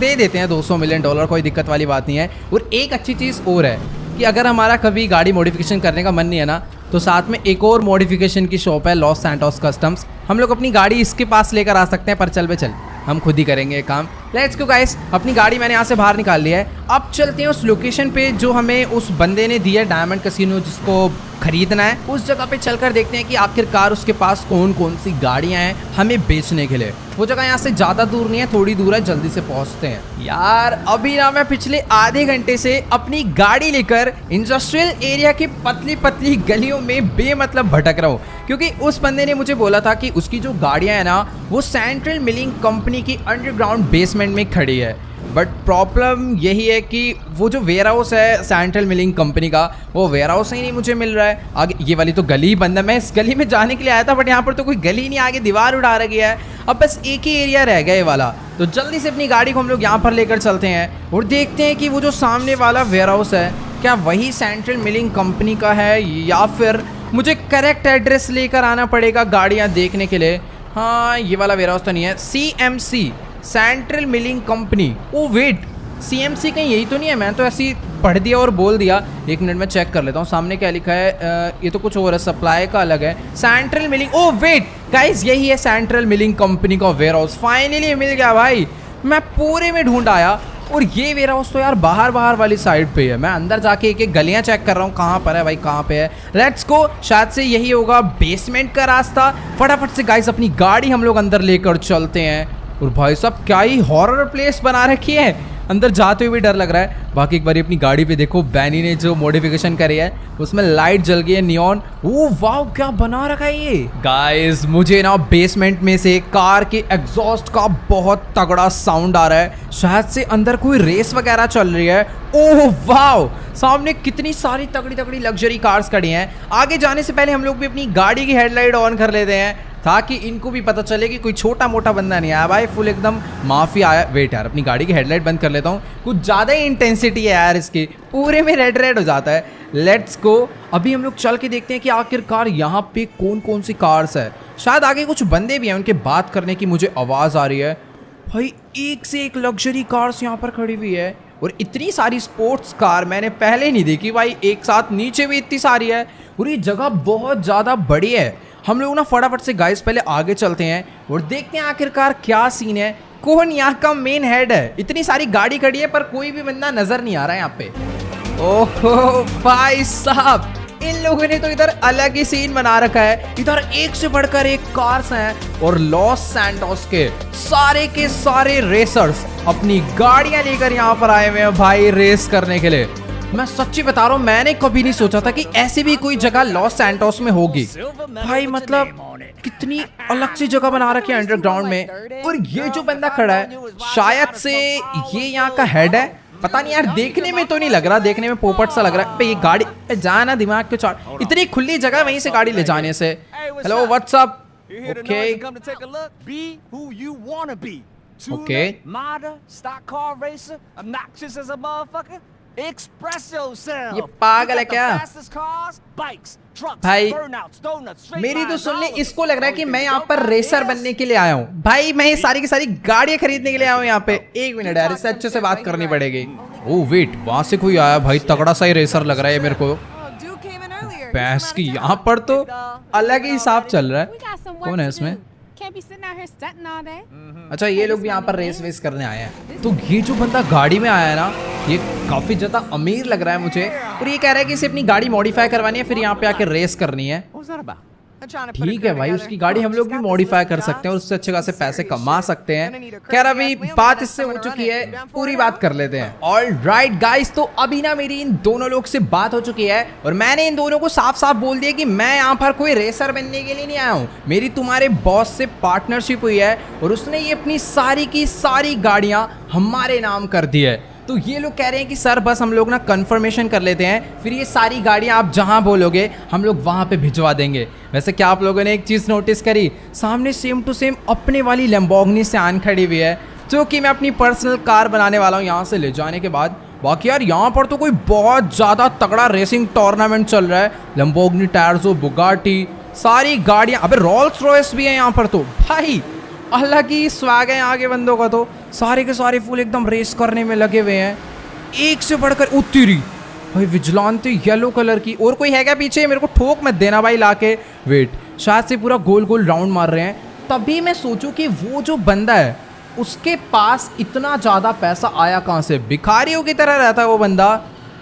दे देते हैं 200 मिलियन डॉलर कोई दिक्कत वाली बात नहीं है। और एक अच्छी चीज़ और है कि अगर हमारा कभी गाड़ी मॉडिफिकेशन करने का मन नहीं है ना तो साथ में एक और मॉडिफिकेशन की शॉप है लॉस सैंटोस कस्टम्स हम लोग अपनी गाड़ी इसके पास लेकर आ सकते हैं, पर चल पे चल। हम खुद ही करेंगे काम। लेट्स गो गाइस अपनी गाड़ी मैंने यहाँ से बाहर निकाल लिया है। अब चलते हैं उस लोकेशन पे जो हमें उस बंदे ने दिया डायमंड कसिनो जिसको खरीदना है। उस जगह पे चलकर देखते हैं कि आखिरकार उसके पास कौन कौन सी गाड़ियाँ हैं हमें बेचने के लिए। वो जगह यहाँ से ज़्यादा दूर नहीं है, थोड़ी दूर है, जल्दी से पहुँचते हैं। यार, अभी ना मैं पिछले आधे घंटे से अपनी गाड़ी लेकर इंडस्ट्रियल एरिया की पतली पतली गलियों में बेमतलब भटक रहा हूँ। क्योंकि उस बंदे ने मुझे बोला था कि उसकी जो गाड़ियाँ हैं ना, वो सेंट्रल मिलिंग कंपनी की अंडरग्राउंड बेसमेंट में खड़ी है। बट प्रॉब्लम यही है कि वो जो वेयर हाउस है सेंट्रल मिलिंग कंपनी का, वो वेयर हाउस ही नहीं मुझे मिल रहा है। आगे, ये वाली तो गली बंद है। मैं इस गली में जाने के लिए आया था बट यहाँ पर तो कोई गली नहीं, आगे दीवार उड़ा गया है। अब बस एक ही एरिया रह गया ये वाला। तो जल्दी से अपनी गाड़ी को हम लोग यहाँ पर लेकर चलते हैं और देखते हैं कि वो जो सामने वाला वेयर हाउस है, क्या वही सेंट्रल मिलिंग कंपनी का है या फिर मुझे करेक्ट एड्रेस लेकर आना पड़ेगा गाड़ियाँ देखने के लिए। हाँ ये वाला वेयर हाउस तो नहीं है। C M C central milling company oh wait CMC कहीं यही तो नहीं है? मैं तो ऐसी पढ़ दिया और बोल दिया। एक मिनट में चेक कर लेता हूँ। सामने क्या लिखा है? आ, ये तो कुछ और है। सप्लाई का अलग है। Central milling oh wait guys यही है सेंट्रल मिलिंग कंपनी का वेयर हाउस फाइनली मिल गया भाई। मैं पूरे में ढूंढ आया। और ये वेयर हाउस तो यार बाहर बाहर वाली साइड पे है। मैं अंदर जाके एक एक गलियाँ चेक कर रहा हूँ। कहाँ पर है भाई? कहाँ पे है? लेट्स को शायद से यही होगा बेसमेंट का रास्ता। फटाफट से गाइस अपनी गाड़ी हम लोग अंदर लेकर चलते हैं। और भाई साहब, क्या ही हॉरर प्लेस बना रखी है। अंदर जाते हुए भी डर लग रहा है। बाकी एक बार अपनी गाड़ी पे देखो बैनी ने जो मॉडिफिकेशन करी है, उसमें लाइट जल गई है नियॉन ओ वाह, क्या बना रखा है ये? गाइस मुझे ना बेसमेंट में से कार के एग्जॉस्ट का बहुत तगड़ा साउंड आ रहा है। शायद से अंदर कोई रेस वगैरह चल रही है। ओह, वाह! सामने कितनी सारी तगड़ी तगड़ी लग्जरी कार्स खड़ी हैं। आगे जाने से पहले हम लोग भी अपनी गाड़ी की हेडलाइट ऑन कर लेते हैं। ताकि इनको भी पता चले कि कोई छोटा मोटा बंदा नहीं आया। भाई फुल एकदम माफ़ी आया। वेट यार, अपनी गाड़ी की हेडलाइट बंद कर लेता हूँ। कुछ ज़्यादा ही इंटेंसिटी है यार इसकी। पूरे में रेड रेड हो जाता है। लेट्स गो अभी हम लोग चल के देखते हैं कि आखिरकार यहाँ पे कौन कौन सी कार्स है। शायद आगे कुछ बंदे भी हैं, उनके बात करने की मुझे आवाज़ आ रही है। भाई, एक से एक लग्जरी कार्स यहाँ पर खड़ी हुई है। और इतनी सारी स्पोर्ट्स कार मैंने पहले नहीं देखी। भाई, एक साथ नीचे भी इतनी सारी है। और ये जगह बहुत ज़्यादा बड़ी है। हम लोग ना फटाफट से गाइस पहले आगे चलते हैं और देखते हैं आखिरकार क्या सीन है। कौन यहाँ का मेन हेड है। इतनी सारी गाड़ी खड़ी है, पर कोई भी बंदा नज़र नहीं आ रहा है यहाँ पे। ओहो, भाई साहब, इन लोगों ने तो इधर अलग ही सीन बना रखा है। इधर एक से बढ़कर एक कार्स हैं और लॉस सैंटोस के सारे के सारे रेसर्स अपनी गाड़ियाँ लेकर यहाँ पर आए हुए हैं भाई रेस करने के लिए। मैं सच्ची बता रहा हूँ मैंने कभी नहीं सोचा था कि ऐसी भी कोई जगह लॉस सैंटोस में होगी। भाई मतलब कितनी अलग सी जगह बना रखी है अंडरग्राउंड में। और ये जो बंदा खड़ा है शायद से ये यहाँ का हेड है। पता नहीं यार देखने में तो नहीं लग रहा देखने में पोपट सा लग रहा है। ये गाड़ी जाना दिमाग क्यों चार इतनी खुली जगह वहीं से गाड़ी ले जाने से। हेलो व्हाट्सअप ओके ओके ये पागल है क्या? भाई मेरी तो सुन ले इसको लग रहा है कि मैं यहाँ पर रेसर बनने के लिए आया हूँ। भाई मैं ये सारी की सारी गाड़ियाँ खरीदने के लिए आया हूँ यहाँ पे। एक मिनट यार इससे अच्छे से बात करनी पड़ेगी। ओ वेट वहाँ से कोई आया? भाई तगड़ा सा ही रेसर लग रहा है मेरे को। भैंस की यहाँ पर तो अलग ही हिसाब चल रहा है। कौन है इसमें. अच्छा ये लोग भी यहाँ पर रेस वेस करने आए हैं। तो ये जो बंदा गाड़ी में आया है ना ये काफ़ी ज़्यादा अमीर लग रहा है मुझे। और ये कह रहा है कि इसे अपनी गाड़ी मॉडिफाई करवानी है फिर यहाँ पे आके रेस करनी है। ठीक है भाई उसकी गाड़ी हम लोग भी मॉडिफाई कर सकते हैं और उससे अच्छे खासे पैसे कमा सकते हैं। खैर अभी बात इससे हो चुकी है पूरी बात कर लेते हैं। ऑल राइट गाइस तो अभी ना मेरी इन दोनों लोग से बात हो चुकी है और मैंने इन दोनों को साफ़ साफ़ बोल दिया कि मैं यहाँ पर कोई रेसर बनने के लिए नहीं आया हूँ। मेरी तुम्हारे बॉस से पार्टनरशिप हुई है और उसने ये अपनी सारी की सारी गाड़ियाँ हमारे नाम कर दी है। तो ये लोग कह रहे हैं कि सर, बस हम लोग ना कंफर्मेशन कर लेते हैं। फिर ये सारी गाड़ियाँ आप जहाँ बोलोगे, हम लोग वहाँ पे भिजवा देंगे। वैसे क्या आप लोगों ने एक चीज़ नोटिस करी? सामने सेम टू सेम अपने वाली लम्बोगनी से आन खड़ी हुई है, जो कि मैं अपनी पर्सनल कार बनाने वाला हूँ यहाँ से ले जाने के बाद। बाकी यार, यहाँ पर तो कोई बहुत ज़्यादा तगड़ा रेसिंग टूर्नामेंट चल रहा है। लम्बोगनी टायर्सो बुगाटी सारी गाड़ियाँ। अबे रॉल्स रॉयस भी है यहाँ पर तो। भाई अलग ही स्वाग है आगे बंदों का तो। सारे के सारे फूल एकदम रेस करने में लगे हुए हैं। एक से बढ़कर उत्तरी। भाई विजलानते येलो कलर की। और कोई है क्या पीछे? मेरे को ठोक मत देना भाई लाके। वेट शायद से पूरा गोल गोल राउंड मार रहे हैं। तभी मैं सोचूं कि वो जो बंदा है, उसके पास इतना ज़्यादा पैसा आया कहाँ से? भिखारियों की तरह रहता है वो बंदा।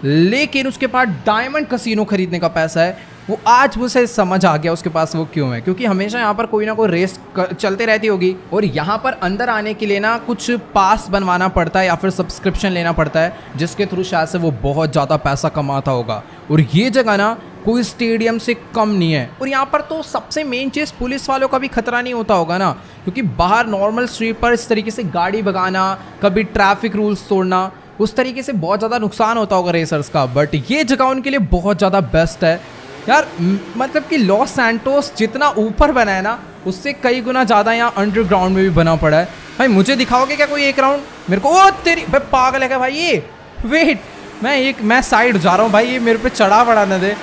लेकिन उसके पास डायमंड कसिनो खरीदने का पैसा है। वो आज मुझे समझ आ गया उसके पास वो क्यों है, क्योंकि हमेशा यहाँ पर कोई ना कोई रेस चलते रहती होगी, और यहाँ पर अंदर आने के लिए ना कुछ पास बनवाना पड़ता है या फिर सब्सक्रिप्शन लेना पड़ता है, जिसके थ्रू शायद से वो बहुत ज़्यादा पैसा कमाता होगा। और ये जगह ना कोई स्टेडियम से कम नहीं है। और यहाँ पर तो सबसे मेन चीज़ पुलिस वालों का भी खतरा नहीं होता होगा ना, क्योंकि बाहर नॉर्मल स्ट्रीट पर इस तरीके से गाड़ी भगाना, कभी ट्रैफ़िक रूल्स तोड़ना, उस तरीके से बहुत ज़्यादा नुकसान होता होगा रेसर्स का बट ये जगह उनके लिए बहुत ज़्यादा बेस्ट है। यार मतलब कि लॉस सैंटोस जितना ऊपर बना है ना, उससे कई गुना ज़्यादा यहाँ अंडरग्राउंड में भी बना पड़ा है। भाई, मुझे दिखाओगे क्या कोई एक राउंड मेरे को, ओ, तेरी, भाई, पागल है क्या भाई ये? वेट मैं एक, मैं साइड जा रहा हूँ भाई, ये मेरे पे चढ़ा पड़ा न दे।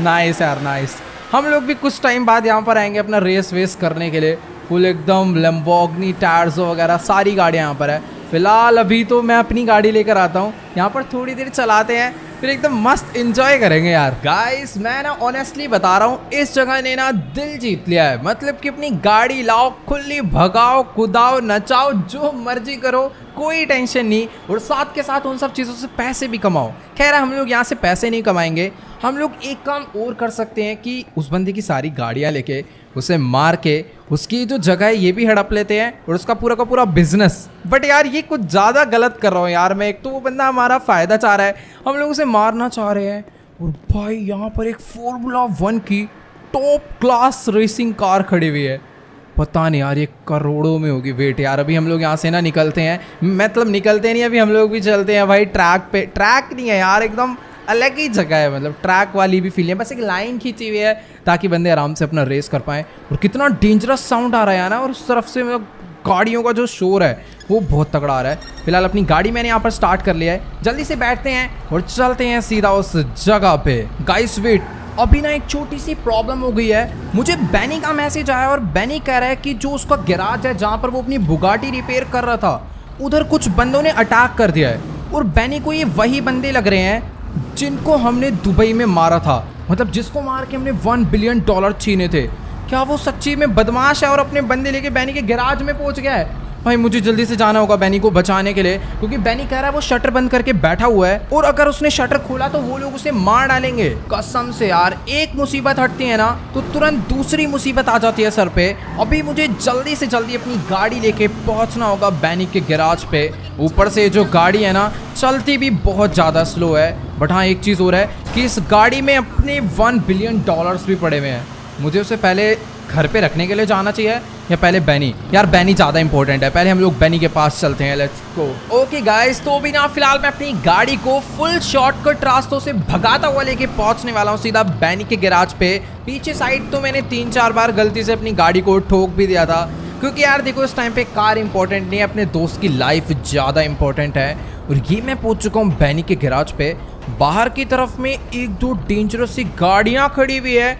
नाइस यार नाइस हम लोग भी कुछ टाइम बाद यहाँ पर आएँगे अपना रेस वेस करने के लिए। फुल एकदम लम्बोगनी टायर्स वगैरह, सारी गाड़ियाँ यहाँ पर है। फ़िलहाल अभी तो मैं अपनी गाड़ी लेकर आता हूँ। यहाँ पर थोड़ी देर चलाते हैं, फिर एकदम मस्त एंजॉय करेंगे यार। गाइस मैं ना ऑनेस्टली बता रहा हूँ, इस जगह ने ना दिल जीत लिया है। मतलब कि अपनी गाड़ी लाओ, खुली, भगाओ, कुदाओ, नचाओ, जो मर्ज़ी करो, कोई टेंशन नहीं। और साथ के साथ उन सब चीज़ों से पैसे भी कमाओ। खैर, हम लोग यहाँ से पैसे नहीं कमाएँगे। हम लोग एक काम और कर सकते हैं कि उस बंदे की सारी गाड़ियाँ लेके, उसे मार के, उसकी जो जगह है, ये भी हड़प लेते हैं और उसका पूरा का पूरा बिज़नेस बट यार, ये कुछ ज़्यादा गलत कर रहा हूँ यार मैं। एक तो वो बंदा हमारा फ़ायदा चाह रहा है। हम लोग उसे मारना चाह रहे हैं। और भाई, यहाँ पर एक फॉर्मूला वन की टॉप क्लास रेसिंग कार खड़ी हुई है। पता नहीं यार, ये करोड़ों में होगी। वेट यार, अभी हम लोग यहाँ से ना निकलते हैं। मतलब निकलते नहीं, अभी हम लोग भी चलते हैं भाई। ट्रैक पे ट्रैक नहीं है यार, एकदम अलग ही जगह है। मतलब ट्रैक वाली भी फील है। बस एक लाइन खींची हुई है ताकि बंदे आराम से अपना रेस कर पाए। और कितना डेंजरस साउंड आ रहा है ना, और उस तरफ़ से मतलब गाड़ियों का जो शोर है, वो बहुत तगड़ा आ रहा है। फ़िलहाल अपनी गाड़ी मैंने यहाँ पर स्टार्ट कर लिया है। जल्दी से बैठते हैं और चलते हैं सीधा उस जगह पे। गाइस वेट अभी ना एक छोटी सी प्रॉब्लम हो गई है। मुझे बैनी का मैसेज आया और बैनी कह रहा है कि जो उसका गैराज है, जहाँ पर वो अपनी बुगाटी रिपेयर कर रहा था, उधर कुछ बंदों ने अटैक कर दिया है। और बैनी को ये वही बंदे लग रहे हैं, जिनको हमने दुबई में मारा था। मतलब जिसको मार के हमने वन बिलियन डॉलर छीने थे। क्या वो सच्ची में बदमाश है और अपने बंदे लेके बैनी के गैराज में पहुँच गया है? भाई, मुझे जल्दी से जाना होगा बैनी को बचाने के लिए, क्योंकि बैनी कह रहा है वो शटर बंद करके बैठा हुआ है और अगर उसने शटर खोला तो वो लोग उसे मार डालेंगे। कसम से यार, एक मुसीबत हटती है ना तो तुरंत दूसरी मुसीबत आ जाती है सर पे। अभी मुझे जल्दी से जल्दी अपनी गाड़ी लेके पहुँचना होगा बैनी के गैराज पे। ऊपर से जो गाड़ी है ना, चलती भी बहुत ज़्यादा स्लो है। बट हाँ एक चीज़ और है कि इस गाड़ी में अपने वन बिलियन डॉलर्स भी पड़े हुए हैं। मुझे उसे पहले घर पे रखने के लिए जाना चाहिए या पहले बैनी यार बैनी ज़्यादा इंपॉर्टेंट है। पहले हम लोग बैनी के पास चलते हैं लेट्स गो ओके गाइस तो भी ना, फ़िलहाल मैं अपनी गाड़ी को फुल शॉर्टकट रास्तों से भगाता हुआ लेके पहुँचने वाला हूँ सीधा बैनी के गैराज पे। पीछे साइड तो मैंने तीन चार बार गलती से अपनी गाड़ी को ठोक भी दिया था। क्योंकि यार, देखो, इस टाइम पे कार इंपॉर्टेंट नहीं है, अपने दोस्त की लाइफ ज़्यादा इंपॉर्टेंट है। और ये मैं पहुँच चुका हूँ बैनी के गैराज पे। बाहर की तरफ़ में एक दो डेंजरस सी गाड़ियाँ खड़ी हुई है।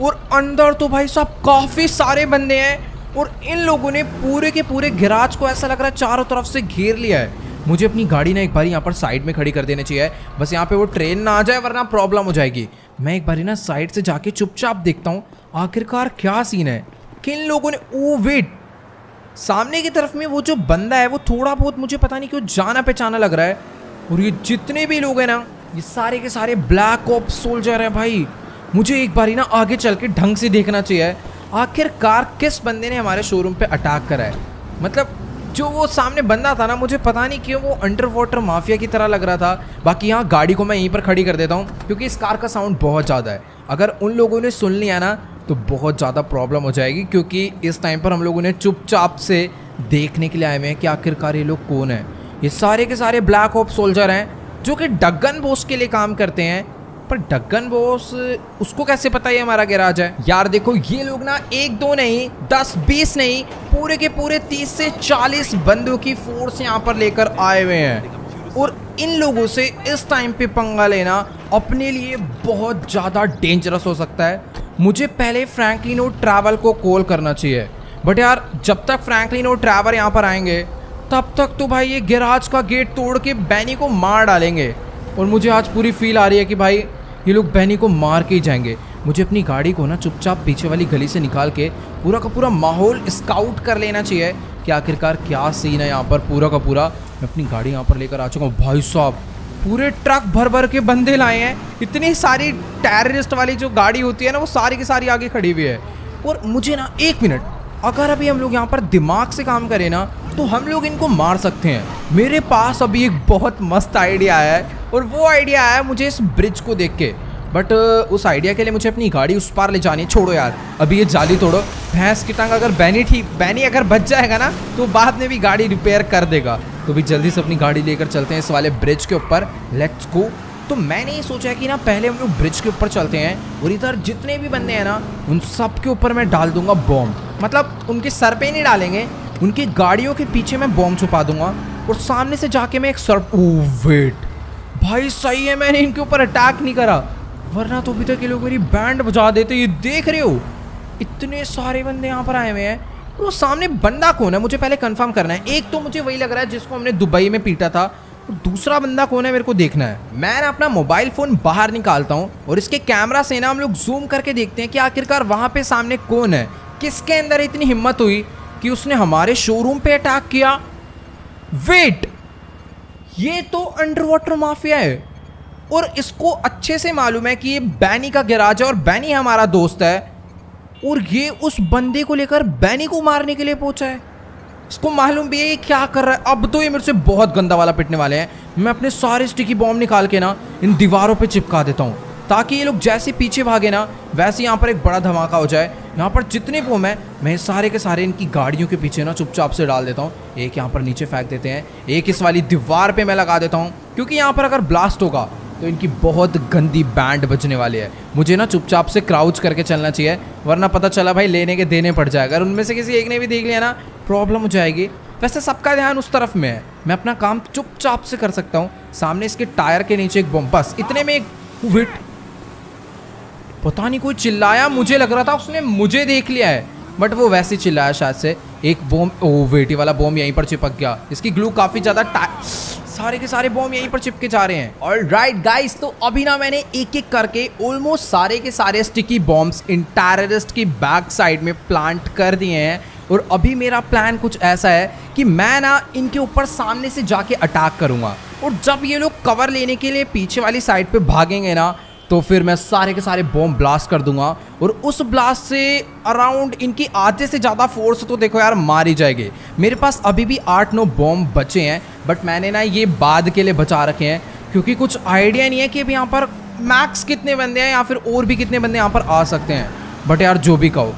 और अंदर तो भाई साहब काफ़ी सारे बंदे हैं और इन लोगों ने पूरे के पूरे गिराज को ऐसा लग रहा है चारों तरफ़ से घेर लिया है। मुझे अपनी गाड़ी ना एक बार यहाँ पर साइड में खड़ी कर देनी चाहिए। बस यहाँ पे वो ट्रेन ना आ जाए वरना प्रॉब्लम हो जाएगी। मैं एक बारी ना साइड से जाके चुपचाप देखता हूँ, आखिरकार क्या सीन है? किन लोगों ने ओ वेट सामने की तरफ़ में वो जो बंदा है, वो थोड़ा बहुत मुझे पता नहीं क्यों जाना पहचाना लग रहा है। और ये जितने भी लोग हैं ना, ये सारे के सारे ब्लैक ऑप सोल्जर हैं भाई। मुझे एक बार ही ना आगे चल के ढंग से देखना चाहिए। आखिरकार किस बंदे ने हमारे शोरूम पे अटैक करा है? मतलब जो वो सामने बंदा था ना, मुझे पता नहीं क्यों वो अंडर वाटर माफिया की तरह लग रहा था। बाकी यहाँ गाड़ी को मैं यहीं पर खड़ी कर देता हूँ, क्योंकि इस कार का साउंड बहुत ज़्यादा है। अगर उन लोगों ने सुन लिया ना तो बहुत ज़्यादा प्रॉब्लम हो जाएगी, क्योंकि इस टाइम पर हम लोगों ने चुपचाप से देखने के लिए आए हुए हैं कि आखिरकार ये लोग कौन है। ये सारे के सारे ब्लैक ऑप सोल्जर हैं, जो कि डगन बोस के लिए काम करते हैं। पर डगन बॉस, उसको कैसे पता है हमारा गैराज है? यार देखो, ये लोग ना एक दो नहीं, दस, बीस नहीं, पूरे के पूरे तीस से चालीस बंदों की फोर्स यहाँ पर लेकर आए हुए हैं। और इन लोगों से इस टाइम पे पंगा लेना अपने लिए बहुत ज़्यादा डेंजरस हो सकता है। मुझे पहले फ्रैंकलिनो ट्रैवल को कॉल करना चाहिए। बट यार, जब तक फ्रैंकलिनो ट्रैवल यहाँ पर आएँगे, तब तक तो भाई ये गैराज का गेट तोड़ के बैनी को मार डालेंगे। और मुझे आज पूरी फील आ रही है कि भाई ये लोग बहनी को मार के ही जाएँगे। मुझे अपनी गाड़ी को ना चुपचाप पीछे वाली गली से निकाल के पूरा का पूरा माहौल स्काउट कर लेना चाहिए। कि आखिरकार क्या सीन है यहाँ पर? पूरा का पूरा मैं अपनी गाड़ी यहाँ पर लेकर आ चुका हूँ। भाई साहब, पूरे ट्रक भर भर के बंदे लाए हैं। इतनी सारी टेररिस्ट वाली जो गाड़ी होती है ना, वो सारी की सारी आगे खड़ी हुई है। और मुझे ना एक मिनट अगर अभी हम लोग यहाँ पर दिमाग से काम करें ना तो हम लोग इनको मार सकते हैं। मेरे पास अभी एक बहुत मस्त आइडिया आया है, और वो आइडिया आया मुझे इस ब्रिज को देख के। बट उस आइडिया के लिए मुझे अपनी गाड़ी उस पार ले जानी है। छोड़ो यार, अभी ये जाली तोड़ो। भैंस की टंग अगर बैनी ठीक बैनी अगर बच जाएगा ना तो बाद में भी गाड़ी रिपेयर कर देगा। तो भी जल्दी से अपनी गाड़ी लेकर चलते हैं इस वाले ब्रिज के ऊपर। लेट्स गो तो मैंने ये सोचा कि ना, पहले हम लोग ब्रिज के ऊपर चलते हैं और इधर जितने भी बंदे हैं ना, उन सब के ऊपर मैं डाल दूँगा बॉम्ब मतलब उनके सर पे नहीं डालेंगे, उनकी गाड़ियों के पीछे मैं बॉम्ब छुपा दूँगा और सामने से जाके मैं एक सर वेट भाई, सही है, मैंने इनके ऊपर अटैक नहीं करा। वरना तो अभी तक ये लोग मेरी बैंड बजा देते, ये देख रहे हो? इतने सारे बंदे यहाँ पर आए हुए हैं। वो सामने बंदा कौन है? मुझे पहले कंफर्म करना है। एक तो मुझे वही लग रहा है जिसको हमने दुबई में पीटा था। दूसरा बंदा कौन है मेरे को देखना है। मैं अपना मोबाइल फ़ोन बाहर निकालता हूँ और इसके कैमरा से ना हम लोग जूम करके देखते हैं कि आखिरकार वहाँ पे सामने कौन है। किसके अंदर इतनी हिम्मत हुई कि उसने हमारे शोरूम पे अटैक किया? वेट ये तो अंडर वाटर माफिया है। और इसको अच्छे से मालूम है कि ये बैनी का गैराज है और बैनी हमारा दोस्त है। और ये उस बंदे को लेकर बैनी को मारने के लिए पहुँचा है। इसको मालूम भी है ये क्या कर रहा है। अब तो ये मेरे से बहुत गंदा वाला पिटने वाले हैं। मैं अपने सारे स्टिकी बॉम्ब निकाल के ना इन दीवारों पे चिपका देता हूँ, ताकि ये लोग जैसे पीछे भागे ना, वैसे यहाँ पर एक बड़ा धमाका हो जाए। यहाँ पर जितने बोम है, मैं सारे के सारे इनकी गाड़ियों के पीछे ना चुपचाप से डाल देता हूँ। एक यहाँ पर नीचे फेंक देते हैं। एक इस वाली दीवार पर मैं लगा देता हूँ, क्योंकि यहाँ पर अगर ब्लास्ट होगा तो इनकी बहुत गंदी बैंड बजने वाली है। मुझे ना चुपचाप से क्राउच करके चलना चाहिए, वरना पता चला भाई लेने के देने पड़ जाए अगर उनमें से किसी एक ने भी देख लिया ना प्रॉब्लम हो जाएगी। वैसे सबका ध्यान उस तरफ़ में है। मैं अपना काम चुपचाप से कर सकता हूँ। सामने इसके टायर के नीचे एक बम बस, इतने में एक विट पता नहीं कोई चिल्लाया, मुझे लग रहा था उसने मुझे देख लिया है। बट वो वैसे चिल्लाया शायद से। एक बोम ओ वेटी वाला बोम यहीं पर चिपक गया। इसकी ग्लू काफ़ी ज़्यादा सारे के सारे बॉम्ब यहीं पर चिपके जा रहे हैं। और राइट गाइस तो अभी ना मैंने एक एक करके ऑलमोस्ट सारे के सारे स्टिकी बॉम्ब्स इन टेररिस्ट की बैक साइड में प्लांट कर दिए हैं। और अभी मेरा प्लान कुछ ऐसा है कि मैं ना इनके ऊपर सामने से जाके अटैक करूँगा। और जब ये लोग कवर लेने के लिए पीछे वाली साइड पे भागेंगे ना तो फिर मैं सारे के सारे बॉम्ब ब्लास्ट कर दूँगा। और उस ब्लास्ट से अराउंड इनकी आधे से ज़्यादा फोर्स तो देखो यार, मारी जाएगी। मेरे पास अभी भी आठ नौ बॉम्ब बचे हैं। बट मैंने ना ये बाद के लिए बचा रखे हैं, क्योंकि कुछ आइडिया नहीं है कि अभी यहाँ पर मैक्स कितने बंदे हैं या फिर और भी कितने बंदे यहाँ पर आ सकते हैं। बट यार, जो भी कहो।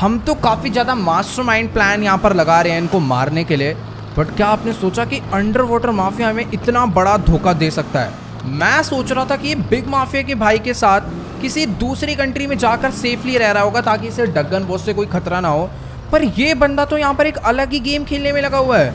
हम तो काफ़ी ज़्यादा मास्टर प्लान यहाँ पर लगा रहे हैं इनको मारने के लिए। बट क्या आपने सोचा कि अंडर वाटर माफिया हमें इतना बड़ा धोखा दे सकता है? मैं सोच रहा था कि ये बिग माफिया के भाई के साथ किसी दूसरी कंट्री में जाकर सेफली रह रहा होगा ताकि इसे डगन बॉस से कोई खतरा ना हो। पर ये बंदा तो यहाँ पर एक अलग ही गेम खेलने में लगा हुआ है।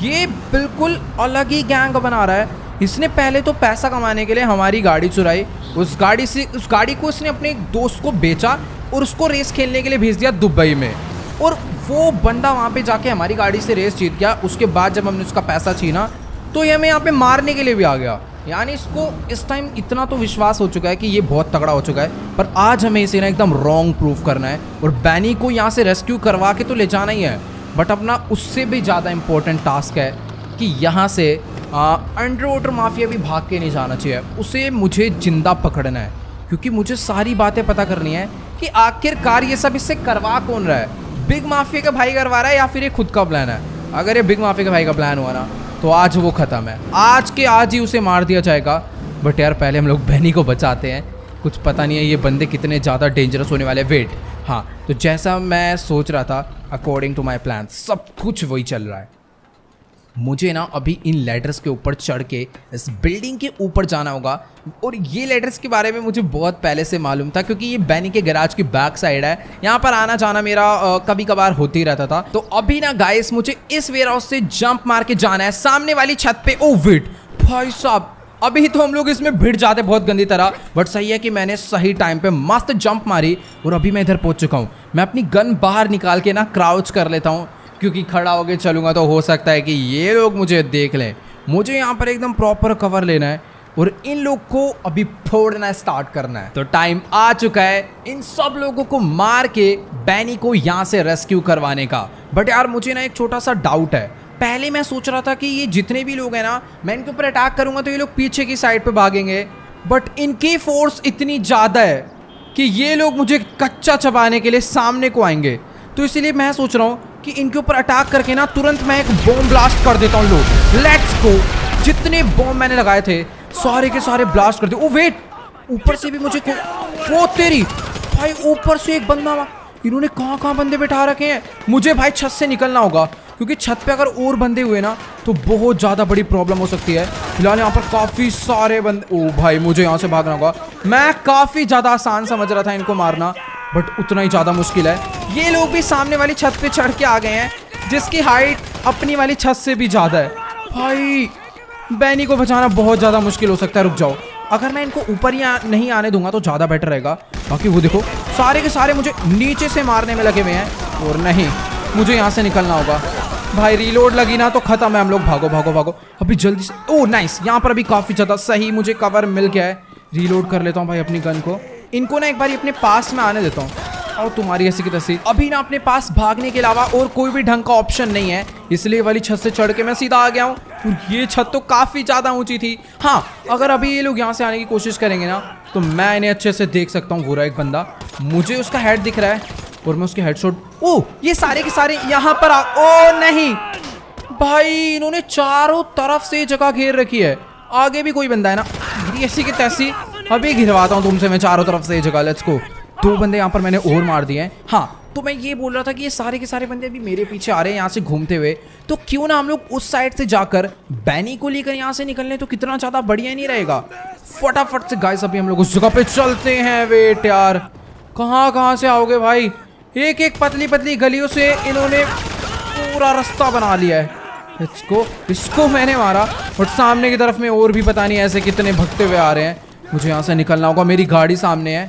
ये बिल्कुल अलग ही गैंग बना रहा है। इसने पहले तो पैसा कमाने के लिए हमारी गाड़ी चुराई, उस गाड़ी से, उस गाड़ी को इसने अपने एक दोस्त को बेचा और उसको रेस खेलने के लिए भेज दिया दुबई में। और वो बंदा वहाँ पे जाके हमारी गाड़ी से रेस जीत गया, उसके बाद जब हमने उसका पैसा छीना तो ये हमें यहाँ पे मारने के लिए भी आ गया। यानी इसको इस टाइम इतना तो विश्वास हो चुका है कि ये बहुत तगड़ा हो चुका है, पर आज हमें इसे ना एकदम रॉन्ग प्रूफ करना है और बैनी को यहाँ से रेस्क्यू करवा के तो ले जाना ही है। बट अपना उससे भी ज़्यादा इम्पोर्टेंट टास्क है कि यहाँ से अंडर वाटर माफिया भी भाग के नहीं जाना चाहिए। उसे मुझे ज़िंदा पकड़ना है, क्योंकि मुझे सारी बातें पता करनी है कि आखिरकार ये सब इससे करवा कौन रहा है? बिग माफिया का भाई करवा रहा है या फिर ये खुद का प्लान है? अगर ये बिग माफिया का भाई का प्लान हुआ ना तो आज वो ख़त्म है। आज के आज ही उसे मार दिया जाएगा। बट यार, पहले हम लोग बहनी को बचाते हैं। कुछ पता नहीं है ये बंदे कितने ज़्यादा डेंजरस होने वाले वेट हाँ तो जैसा मैं सोच रहा था अकॉर्डिंग टू माई प्लान सब कुछ वही चल रहा है। मुझे ना अभी इन लेटर्स के ऊपर चढ़ के इस बिल्डिंग के ऊपर जाना होगा और ये लेटर्स के बारे में मुझे बहुत पहले से मालूम था क्योंकि ये बैनी के गैराज की बैक साइड है। यहाँ पर आना जाना मेरा आ, कभी कभार होते ही रहता था। तो अभी ना गाइस मुझे इस वेयर हाउस से जंप मार के जाना है सामने वाली छत पे। ओ विट भाई साहब अभी तो हम लोग इसमें भिड़ जाते बहुत गंदी तरह बट सही है कि मैंने सही टाइम पे मस्त जंप मारी और अभी मैं इधर पहुँच चुका हूँ। मैं अपनी गन बाहर निकाल के ना क्राउच कर लेता हूँ, क्योंकि खड़ा होके चलूँगा तो हो सकता है कि ये लोग मुझे देख लें। मुझे यहाँ पर एकदम प्रॉपर कवर लेना है और इन लोग को अभी फोड़ना स्टार्ट करना है। तो टाइम आ चुका है इन सब लोगों को मार के बैनी को यहाँ से रेस्क्यू करवाने का। बट यार, मुझे ना एक छोटा सा डाउट है। पहले मैं सोच रहा था कि ये जितने भी लोग हैं ना, मैं इनके ऊपर अटैक करूँगा तो ये लोग पीछे की साइड पे भागेंगे। बट इनकी फोर्स इतनी ज़्यादा है कि ये लोग मुझे कच्चा चबाने के लिए सामने को आएँगे। तो इसीलिए मैं सोच रहा हूँ कि इनके ऊपर अटैक करके ना तुरंत मैं एक बॉम्ब ब्लास्ट कर देता हूँ लोग। लेट्स गो जितने बॉम्ब मैंने लगाए थे, सारे के सारे ब्लास्ट कर दे ओ वेट ऊपर से भी मुझे वो तेरी! भाई, ऊपर से एक बंदा इन्होंने कहाँ कहाँ बंदे बैठा रखे हैं? मुझे भाई छत से निकलना होगा। क्योंकि छत पे अगर और बंदे हुए ना तो बहुत ज़्यादा बड़ी प्रॉब्लम हो सकती है। फ़िलहाल यहाँ पर काफ़ी सारे बंदे, ओ भाई, मुझे यहाँ से भागना होगा। मैं काफ़ी ज़्यादा आसान समझ रहा था इनको मारना बट उतना ही ज़्यादा मुश्किल है। ये लोग भी सामने वाली छत पे चढ़ के आ गए हैं, जिसकी हाइट अपनी वाली छत से भी ज़्यादा है। भाई बैनी को बचाना बहुत ज़्यादा मुश्किल हो सकता है, रुक जाओ। अगर मैं इनको ऊपर ही नहीं आने दूँगा तो ज़्यादा बेटर रहेगा। बाकी वो देखो, सारे के सारे मुझे नीचे से मारने में लगे हुए हैं, और नहीं। मुझे यहाँ से निकलना होगा। भाई रीलोड लगी ना तो खत्म है, हम लोग भागो भागो भागो। अभी जल्दी से ओ नाइस यहाँ पर अभी काफ़ी ज़्यादा सही मुझे कवर मिल गया है। रीलोड कर लेता हूँ भाई अपनी गन को। इनको ना एक बार अपने पास में आने देता हूँ। और तुम्हारी ऐसी की तस्वीर। अभी ना अपने पास भागने के अलावा और कोई भी ढंग का ऑप्शन नहीं है। इसलिए वाली छत से चढ़ के मैं सीधा आ गया हूँ। और ये छत तो काफ़ी ज़्यादा ऊँची थी। हाँ अगर अभी ये लोग यहाँ से आने की कोशिश करेंगे ना तो मैं इन्हें अच्छे से देख सकता हूँ पूरा एक बंदा। मुझे उसका हेड दिख रहा है। और मैं उसके हेडशॉट ओ ये सारे के सारे यहाँ पर आ ओ नहीं। भाई, इन्होंने चारों तरफ़ से जगह घेर रखी है। आगे भी कोई बंदा है ना? ऐसी की तैसी अभी घिरवाता हूँ तुमसे मैं चारों तरफ़ से जगह लेट्स को दो बंदे यहाँ पर मैंने और मार दिए हैं। हाँ तो मैं ये बोल रहा था कि ये सारे के सारे बंदे अभी मेरे पीछे आ रहे हैं यहाँ से घूमते हुए। तो क्यों ना हम लोग उस साइड से जाकर बैनी को लेकर यहाँ से निकलने? तो कितना ज़्यादा बढ़िया नहीं रहेगा। फटाफट से गाइस अभी हम लोग उस जगह पे चलते हैं वेट यार। कहाँ कहाँ से आओगे भाई? एक एक पतली पतली गलियों से इन्होंने पूरा रास्ता बना लिया है। इसको इसको मैंने मारा और सामने की तरफ़ में और भी पता नहीं ऐसे कितने भगते हुए आ रहे हैं। मुझे यहाँ से निकलना होगा, मेरी गाड़ी सामने है।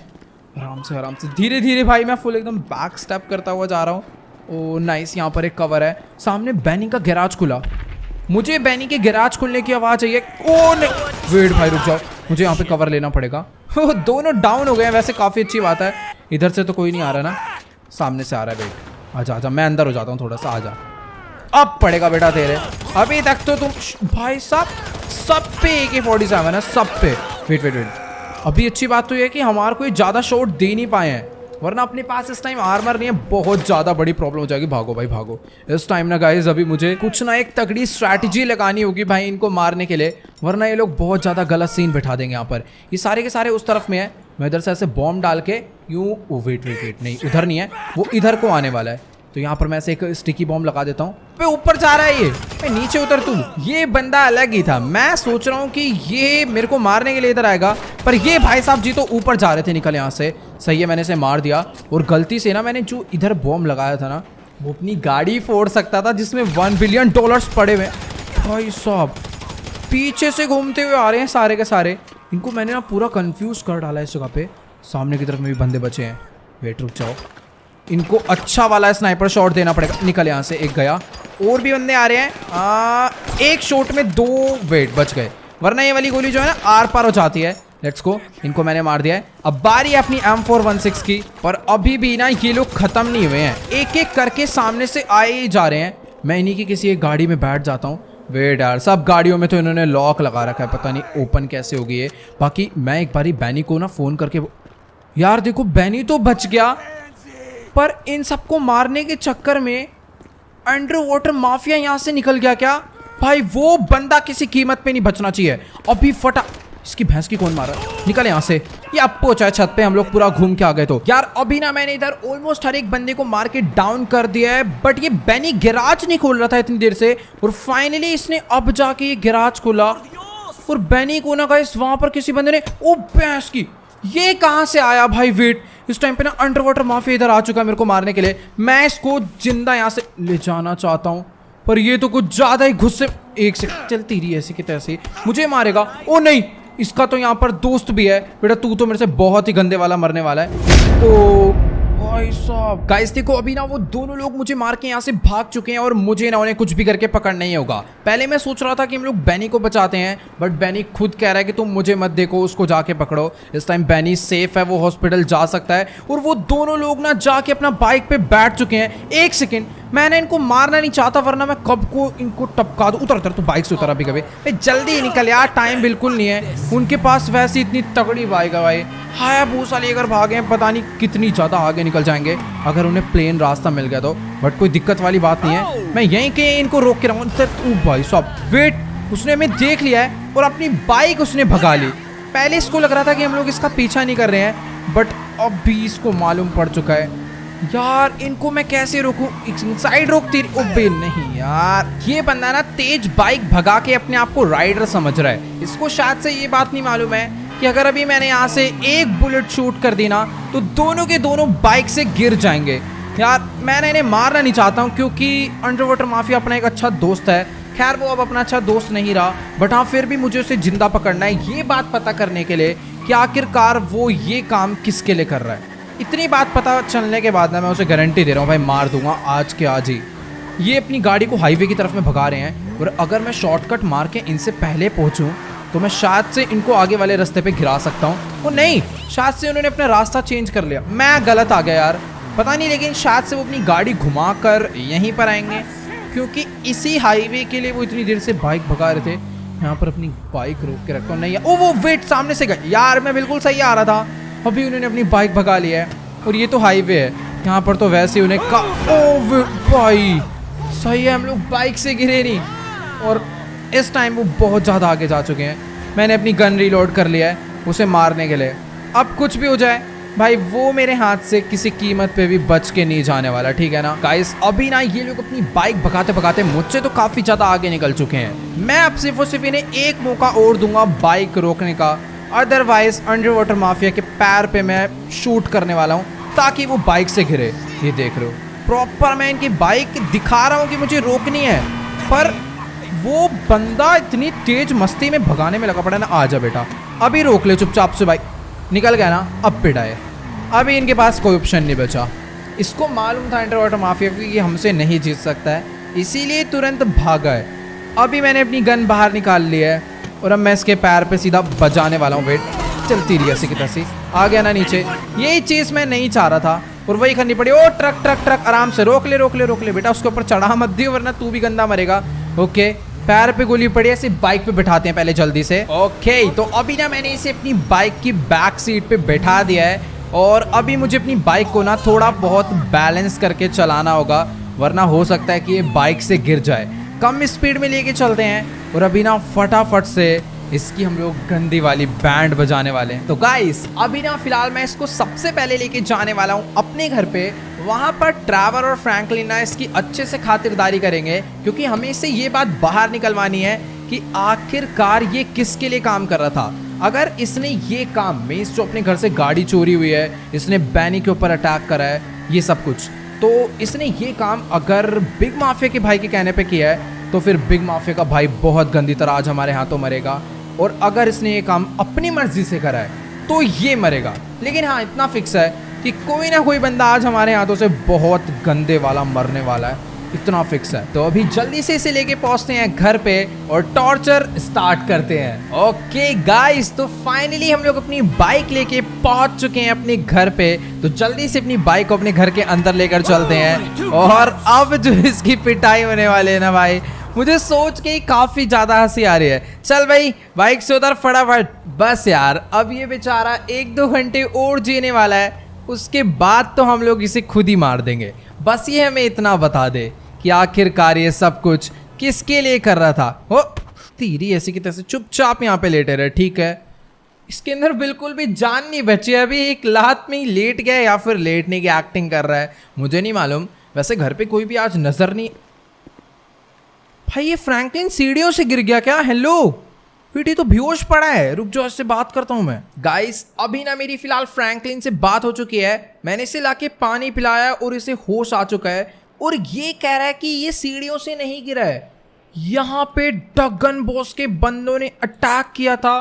आराम से आराम से। धीरे धीरे भाई, मैं फुल एकदम बैक स्टेप करता हुआ जा रहा हूँ। ओ नाइस यहाँ पर एक कवर है। सामने बैनी का गैराज खुला। मुझे बैनी के गैराज खुलने की आवाज़ चाहिए। ओ नहीं वेट भाई, रुक जाओ। मुझे यहाँ पे कवर लेना पड़ेगा। दोनों डाउन हो गए हैं। वैसे काफ़ी अच्छी बात है। इधर से तो कोई नहीं आ रहा ना। सामने से आ रहा है वेट आजा आजा, मैं अंदर हो जाता हूँ थोड़ा सा, आजा। अब पड़ेगा बेटा तेरे। अभी तक तो तुम भाई साहब, सब पे ए के फोर्टी सेवन है, सब पे। वेट वेट वेट अभी अच्छी बात तो ये कि हमारे कोई ज़्यादा शॉट दे नहीं पाए हैं, वरना अपने पास इस टाइम आर्मर नहीं है, बहुत ज़्यादा बड़ी प्रॉब्लम हो जाएगी। भागो भाई, भागो। इस टाइम ना गाइज़ अभी मुझे कुछ ना एक तगड़ी स्ट्रैटेजी लगानी होगी भाई इनको मारने के लिए, वरना ये लोग बहुत ज़्यादा गलत सीन बैठा देंगे यहाँ पर। ये सारे के सारे उस तरफ़ में है। मैं इधर से ऐसे बॉम्ब डाल के यूँ वेट वेट वेट नहीं, उधर नहीं है। वो इधर को आने वाला है। तो यहाँ पर मैं ऐसे एक स्टिकी बॉम्ब लगा देता हूँ। पे ऊपर जा रहा है ये। पे नीचे उतर तू। ये बंदा अलग ही था। मैं सोच रहा हूँ कि ये मेरे को मारने के लिए इधर आएगा, पर ये भाई साहब जी तो ऊपर जा रहे थे निकल यहाँ से। सही है, मैंने इसे मार दिया। और गलती से ना मैंने जो इधर बॉम्ब लगाया था ना, वो अपनी गाड़ी फोड़ सकता था, जिसमें वन बिलियन डॉलर्स पड़े हुए भाई साहब, पीछे से घूमते हुए आ रहे हैं सारे के सारे। इनको मैंने ना पूरा कंफ्यूज कर डाला है इस जगह पे। सामने की तरफ़ में भी बंदे बचे हैं। वेट रुक जाओ। इनको अच्छा वाला स्नाइपर शॉट देना पड़ेगा। निकल यहाँ से एक गया। और भी बंदे आ रहे हैं। आ, एक शॉट में दो वेट बच गए। वरना ये वाली गोली जो है ना आर पार हो जाती है। लेट्स गो इनको मैंने मार दिया है। अब बारी है अपनी एम फोर वन सिक्स की। पर अभी भी ना ये लोग खत्म नहीं हुए हैं। एक एक करके सामने से आए ही जा रहे हैं। मैं इन्हीं की किसी एक गाड़ी में बैठ जाता हूँ। वेट यार सब गाड़ियों में तो इन्होंने लॉक लगा रखा है, पता नहीं ओपन कैसे होगी ये। बाकी मैं एक बारी बैनी को ना फ़ोन करके यार देखो, बैनी तो बच गया, पर इन सबको मारने के चक्कर में अंडर वाटर माफिया यहाँ से निकल गया क्या? भाई, वो बंदा किसी कीमत पे नहीं बचना चाहिए। अभी फटा इसकी भैंस की कौन मारा? निकल यहाँ से। ये अब पहुँचा है छत पे हम लोग पूरा घूम के आ गए तो। यार, अभी ना मैंने इधर ऑलमोस्ट हर एक बंदे को मार के डाउन कर दिया है बट ये बैनी गिराज नहीं खोल रहा था इतनी देर से। और फाइनली इसने अब जाके ये गिराज खोला। और बैनी को ना इस वहाँ पर किसी बंदे ने ओ, भैंस की। ये कहाँ से आया भाई वेट इस टाइम पे ना अंडर वाटर माफिया इधर आ चुका है मेरे को मारने के लिए। मैं इसको ज़िंदा यहाँ से ले जाना चाहता हूँ। पर ये तो कुछ ज़्यादा ही गुस्से एक से चलती रही ऐसी कि तैसे। मुझे मारेगा। ओ, नहीं। इसका तो यहाँ पर दोस्त भी है। बेटा, तू तो मेरे से बहुत ही गंदे वाला मरने वाला है। ओ भाई साहब। गाइस देखो, अभी ना वो दोनों लोग मुझे मार के यहाँ से भाग चुके हैं और मुझे ना उन्हें कुछ भी करके पकड़ नहीं होगा। पहले मैं सोच रहा था कि हम लोग बैनी को बचाते हैं बट बैनी खुद कह रहा है कि तुम मुझे मत देखो, उसको जाके पकड़ो। इस टाइम बैनी सेफ़ है, वो हॉस्पिटल जा सकता है। और वो दोनों लोग ना जाके अपना बाइक पे बैठ चुके हैं। एक सेकेंड मैंने इनको मारना नहीं चाहता, वरना मैं कब को इनको टपका दूँ। उतर उतर तो बाइक से उतर अभी कभी। भाई, जल्दी निकल यार टाइम बिल्कुल नहीं है। उनके पास वैसे इतनी तगड़ी बाइक है भाई। हाया भूसा लेकर भागे पता नहीं कितनी ज़्यादा आगे निकल जाएँगे अगर उन्हें प्लेन रास्ता मिल गया तो। बट कोई दिक्कत वाली बात नहीं है। मैं यहीं के इनको रोक के रहूँ। भाई साहब वेट उसने हमें देख लिया है और अपनी बाइक उसने भगा ली। पहले इसको लग रहा था कि हम लोग इसका पीछा नहीं कर रहे हैं बट अब भी इसको मालूम पड़ चुका है। यार, इनको मैं कैसे रोकूं? साइड रोकती ओबे नहीं यार। ये बंदा ना तेज बाइक भगा के अपने आप को राइडर समझ रहा है। इसको शायद से ये बात नहीं मालूम है कि अगर अभी मैंने यहाँ से एक बुलेट शूट कर दी ना तो दोनों के दोनों बाइक से गिर जाएँगे। यार, मैंने इन्हें मारना नहीं चाहता हूँ, क्योंकि अंडर वाटर माफिया अपना एक अच्छा दोस्त है। खैर, वो अब अपना अच्छा दोस्त नहीं रहा बट हाँ फिर भी मुझे उसे ज़िंदा पकड़ना है। ये बात पता करने के लिए कि आखिरकार वो ये काम किसके लिए कर रहा है। इतनी बात पता चलने के बाद ना मैं उसे गारंटी दे रहा हूँ, भाई, मार दूँगा आज के आज ही। ये अपनी गाड़ी को हाईवे की तरफ़ में भगा रहे हैं, और अगर मैं शॉर्टकट मार के इनसे पहले पहुंचूं तो मैं शायद से इनको आगे वाले रास्ते पे गिरा सकता हूँ। वो नहीं, शायद से उन्होंने अपना रास्ता चेंज कर लिया। मैं गलत आ गया यार। पता नहीं, लेकिन शायद से वो अपनी गाड़ी घुमा कर यहीं पर आएँगे। क्योंकि इसी हाईवे के लिए वो इतनी देर से बाइक भगा रहे थे। यहाँ पर अपनी बाइक रोक के रखो। नहीं, ओ, वो वेट सामने से गए। यार, मैं बिल्कुल सही आ रहा था। अभी उन्होंने अपनी बाइक भगा लिया है। और ये तो हाईवे है। यहाँ पर तो वैसे ही उन्हें का ओ भाई, सही है, हम लोग बाइक से गिरे नहीं। और इस टाइम वो बहुत ज़्यादा आगे जा चुके हैं। मैंने अपनी गन रिलोड कर लिया है, उसे मारने के लिए। अब कुछ भी हो जाए, भाई वो मेरे हाथ से किसी कीमत पे भी बच के नहीं जाने वाला, ठीक है ना? गाइस अभी ना ये लोग अपनी बाइक भगाते भगाते मुझसे तो काफ़ी ज़्यादा आगे निकल चुके हैं। मैं अब सिर्फ़ और सिर्फ़ इन्हें एक मौका और दूँगा बाइक रोकने का। अदरवाइज़ अंडर वाटर माफिया के पैर पे मैं शूट करने वाला हूँ, ताकि वो बाइक से घिरे। ये देख हो। प्रॉपर मैं इनकी बाइक दिखा रहा हूँ कि मुझे रोकनी है, पर वो बंदा इतनी तेज मस्ती में भगाने में लगा पड़ा ना, आ जा बेटा। अभी रोक ले चुपचाप से भाई। निकल गया ना, अब पिटाए अभी इनके पास कोई ऑप्शन नहीं बचा। इसको मालूम था अंडर वाटर माफिया कि हमसे नहीं जीत सकता है। इसीलिए तुरंत भागा है। अभी मैंने अपनी गन बाहर निकाल ली है और अब मैं इसके पैर पे सीधा बजाने वाला हूँ वेट चलती रही ऐसी की तैसी। आ गया ना नीचे। यही चीज़ मैं नहीं चाह रहा था और वही करनी पड़ी। ओ ट्रक ट्रक ट्रक आराम से रोक ले रोक ले रोक ले बेटा। उसके ऊपर चढ़ा मत दियो, वरना तू भी गंदा मरेगा। ओके पैर पे गोली पड़ी है सिर्फ़ बाइक पे बिठाते हैं पहले जल्दी से। ओके तो अभी ना मैंने इसे अपनी बाइक की बैक सीट पे बैठा दिया है और अभी मुझे अपनी बाइक को ना थोड़ा बहुत बैलेंस करके चलाना होगा वरना हो सकता है कि ये बाइक से गिर जाए। कम स्पीड में लेके चलते हैं और अभी ना फटाफट से इसकी हम लोग गंदी वाली बैंड बजाने वाले हैं। तो गाइस अभी ना फ़िलहाल मैं इसको सबसे पहले लेके जाने वाला हूँ अपने घर पे वहाँ पर ट्रैवर और फ्रैंकलिन इसकी अच्छे से खातिरदारी करेंगे, क्योंकि हमें इससे ये बात बाहर निकलवानी है कि आखिरकार ये किसके लिए काम कर रहा था। अगर इसने ये काम मेस जो अपने घर से गाड़ी चोरी हुई है, इसने बैनी के ऊपर अटैक करा है, ये सब कुछ तो इसने ये काम अगर बिग माफिया के भाई के कहने पे किया है तो फिर बिग माफिया का भाई बहुत गंदी तरह आज हमारे हाथों मरेगा, और अगर इसने ये काम अपनी मर्ज़ी से करा है तो ये मरेगा। लेकिन हाँ इतना फिक्स है कि कोई ना कोई बंदा आज हमारे हाथों से बहुत गंदे वाला मरने वाला है इतना फिक्स है। तो अभी जल्दी से इसे लेके पहुँचते हैं घर पे और टॉर्चर स्टार्ट करते हैं। ओके गाइस तो फाइनली हम लोग अपनी बाइक लेके पहुँच चुके हैं अपने घर पे। तो जल्दी से अपनी बाइक को अपने घर के अंदर लेकर चलते हैं। और अब जो इसकी पिटाई होने वाले है ना भाई मुझे सोच के ही काफ़ी ज़्यादा हँसी आ रही है। चल भाई बाइक से उधर फटाफट। बस यार अब ये बेचारा एक दो घंटे और जीने वाला है। उसके बाद तो हम लोग इसे खुद ही मार देंगे। बस ये हमें इतना बता दे कि आखिरकार ये सब कुछ किसके लिए कर रहा था? हो तीरी ऐसी की तरह चुपचाप यहाँ पे लेटे रहे, ठीक है? इसके अंदर बिल्कुल भी जान नहीं बची। अभी एक लात में ही लेट गया या फिर लेटने की एक्टिंग कर रहा है, मुझे नहीं मालूम। वैसे घर पे कोई भी आज नज़र नहीं भाई ये फ्रैंकलिन सीढ़ियों से गिर गया क्या? हेलो पीटी तो बेहोश पड़ा है। रुक जाओ, इससे बात करता हूँ मैं। गाइस अभी ना मेरी फ़िलहाल फ्रैंकलिन से बात हो चुकी है। मैंने इसे लाके पानी पिलाया और इसे होश आ चुका है। और ये कह रहा है कि ये सीढ़ियों से नहीं गिरा है। यहाँ पे डगन बॉस के बंदों ने अटैक किया था।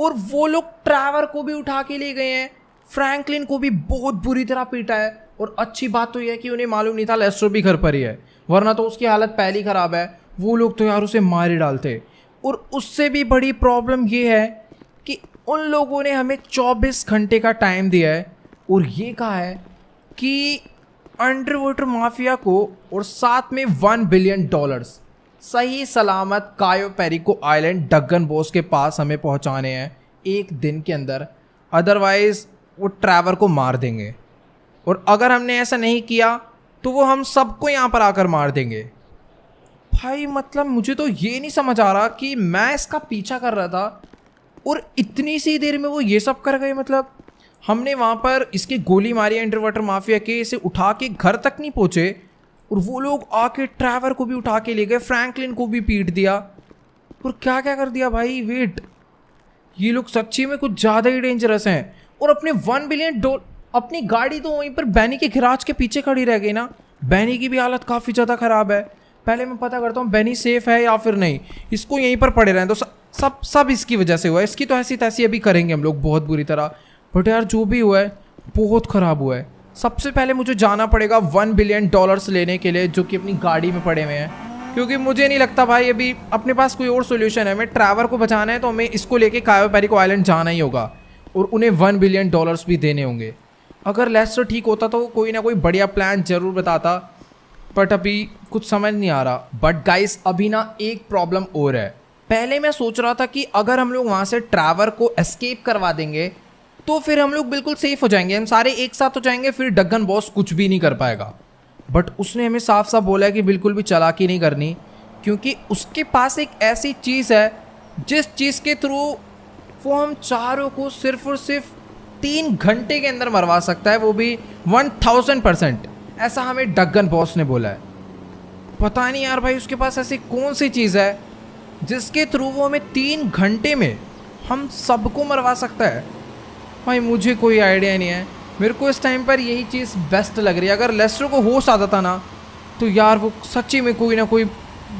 और वो लोग ट्रैवर को भी उठा के ले गए हैं। फ्रैंकलिन को भी बहुत बुरी तरह पीटा है। और अच्छी बात तो यह है कि उन्हें मालूम नहीं था लेस्ट्रो भी घर पर ही है। वरना तो उसकी हालत पहली ख़राब है। वो लोग तो यार उसे मार ही डालते। और उससे भी बड़ी प्रॉब्लम ये है कि उन लोगों ने हमें 24 घंटे का टाइम दिया है और ये कहा है कि अंडर वाटर माफिया को और साथ में वन बिलियन डॉलर्स सही सलामत कायो पेरिको आइलैंड डगन बोस के पास हमें पहुँचाने हैं एक दिन के अंदर। अदरवाइज़ वो ट्रैवर को मार देंगे। और अगर हमने ऐसा नहीं किया तो वो हम सबको यहाँ पर आकर मार देंगे। भाई मतलब मुझे तो ये नहीं समझ आ रहा कि मैं इसका पीछा कर रहा था और इतनी सी देर में वो ये सब कर गए मतलब। हमने वहाँ पर इसकी गोली मारी अंडर वाटर माफिया के, इसे उठा के घर तक नहीं पहुँचे और वो लोग आके ट्रैवर को भी उठा के ले गए फ्रैंकलिन को भी पीट दिया। और क्या क्या कर दिया भाई? वेट ये लोग सच्ची में कुछ ज़्यादा ही डेंजरस हैं और अपने वन बिलियन डॉलर अपनी गाड़ी तो वहीं पर बैनी के गिराज के पीछे खड़ी रह गई ना। बैनी की भी हालत काफ़ी ज़्यादा ख़राब है। पहले मैं पता करता हूँ बैनी सेफ़ है या फिर नहीं? इसको यहीं पर पड़े रहें तो सब सब इसकी वजह से हुआ है। इसकी तो ऐसी तैसी अभी करेंगे हम लोग बहुत बुरी तरह। बट यार, जो भी हुआ है, बहुत ख़राब हुआ है। सबसे पहले मुझे जाना पड़ेगा वन बिलियन डॉलर्स लेने के लिए, जो कि अपनी गाड़ी में पड़े हुए हैं। क्योंकि मुझे नहीं लगता भाई, अभी अपने पास कोई और सोल्यूशन है। हमें ट्रैवर को बचाना है तो हमें इसको लेके कायो पेरिको आइलैंड जाना ही होगा। और उन्हें वन बिलियन डॉलर्स भी देने होंगे। अगर लेस्टर ठीक होता तो कोई ना कोई बढ़िया प्लान ज़रूर बताता। बट अभी कुछ समझ नहीं आ रहा। बट गाइस अभी ना एक प्रॉब्लम और है। पहले मैं सोच रहा था कि अगर हम लोग वहाँ से ट्रैवर को एस्केप करवा देंगे तो फिर हम लोग बिल्कुल सेफ़ हो जाएँगे। हम सारे एक साथ हो जाएँगे, फिर डगन बॉस कुछ भी नहीं कर पाएगा। बट उसने हमें साफ़ साफ़ बोला है कि बिल्कुल भी चलाकी नहीं करनी, क्योंकि उसके पास एक ऐसी चीज़ है, जिस चीज़ के थ्रू वो हम चारों को सिर्फ़ और सिर्फ़ तीन घंटे के अंदर मरवा सकता है, वो भी वन थाउज़ेंड परसेंट ऐसा हमें डगन बॉस ने बोला है। पता नहीं यार भाई, उसके पास ऐसी कौन सी चीज़ है, जिसके थ्रू वो हमें तीन घंटे में हम सबको मरवा सकता है। भाई, मुझे कोई आइडिया नहीं है। मेरे को इस टाइम पर यही चीज़ बेस्ट लग रही है। अगर लेस्टर को होश आता था ना तो यार वो सच्ची में कोई ना कोई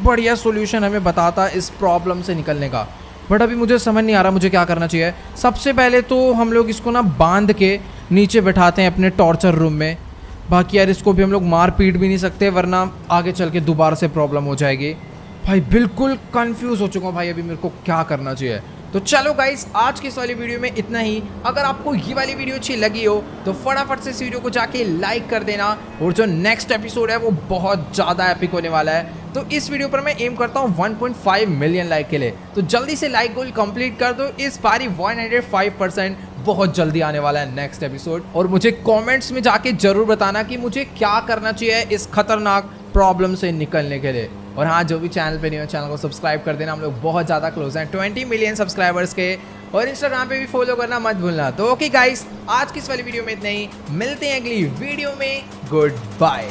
बढ़िया सोल्यूशन हमें बताता इस प्रॉब्लम से निकलने का। बट अभी मुझे समझ नहीं आ रहा मुझे क्या करना चाहिए। सबसे पहले तो हम लोग इसको ना बाँध के नीचे बैठाते हैं अपने टॉर्चर रूम में। बाकी यार इसको भी हम लोग मार पीट भी नहीं सकते, वरना आगे चल के दोबारा से प्रॉब्लम हो जाएगी। भाई, बिल्कुल कंफ्यूज हो चुका हूँ भाई, अभी मेरे को क्या करना चाहिए। तो चलो गाइस आज की इस वाली वीडियो में इतना ही। अगर आपको ये वाली वीडियो अच्छी लगी हो तो फटाफट से इस वीडियो को जाके लाइक कर देना। और जो नेक्स्ट एपिसोड है, वो बहुत ज़्यादा एपिक होने वाला है। तो इस वीडियो पर मैं एम करता हूँ 1.5 मिलियन लाइक के लिए। तो जल्दी से लाइक गोल कंप्लीट कर दो। इस बारी 105 परसेंट बहुत जल्दी आने वाला है नेक्स्ट एपिसोड और मुझे कमेंट्स में जाके ज़रूर बताना कि मुझे क्या करना चाहिए इस खतरनाक प्रॉब्लम से निकलने के लिए। और हाँ जो भी चैनल पे नहीं हो चैनल को सब्सक्राइब कर देना। हम लोग बहुत ज़्यादा क्लोज हैं ट्वेंटी मिलियन सब्सक्राइबर्स के। और इंस्टाग्राम पे भी फॉलो करना मत भूलना। तो ओके गाइस आज की इस वाली वीडियो में इतना ही। मिलते हैं अगली वीडियो में। Good bye.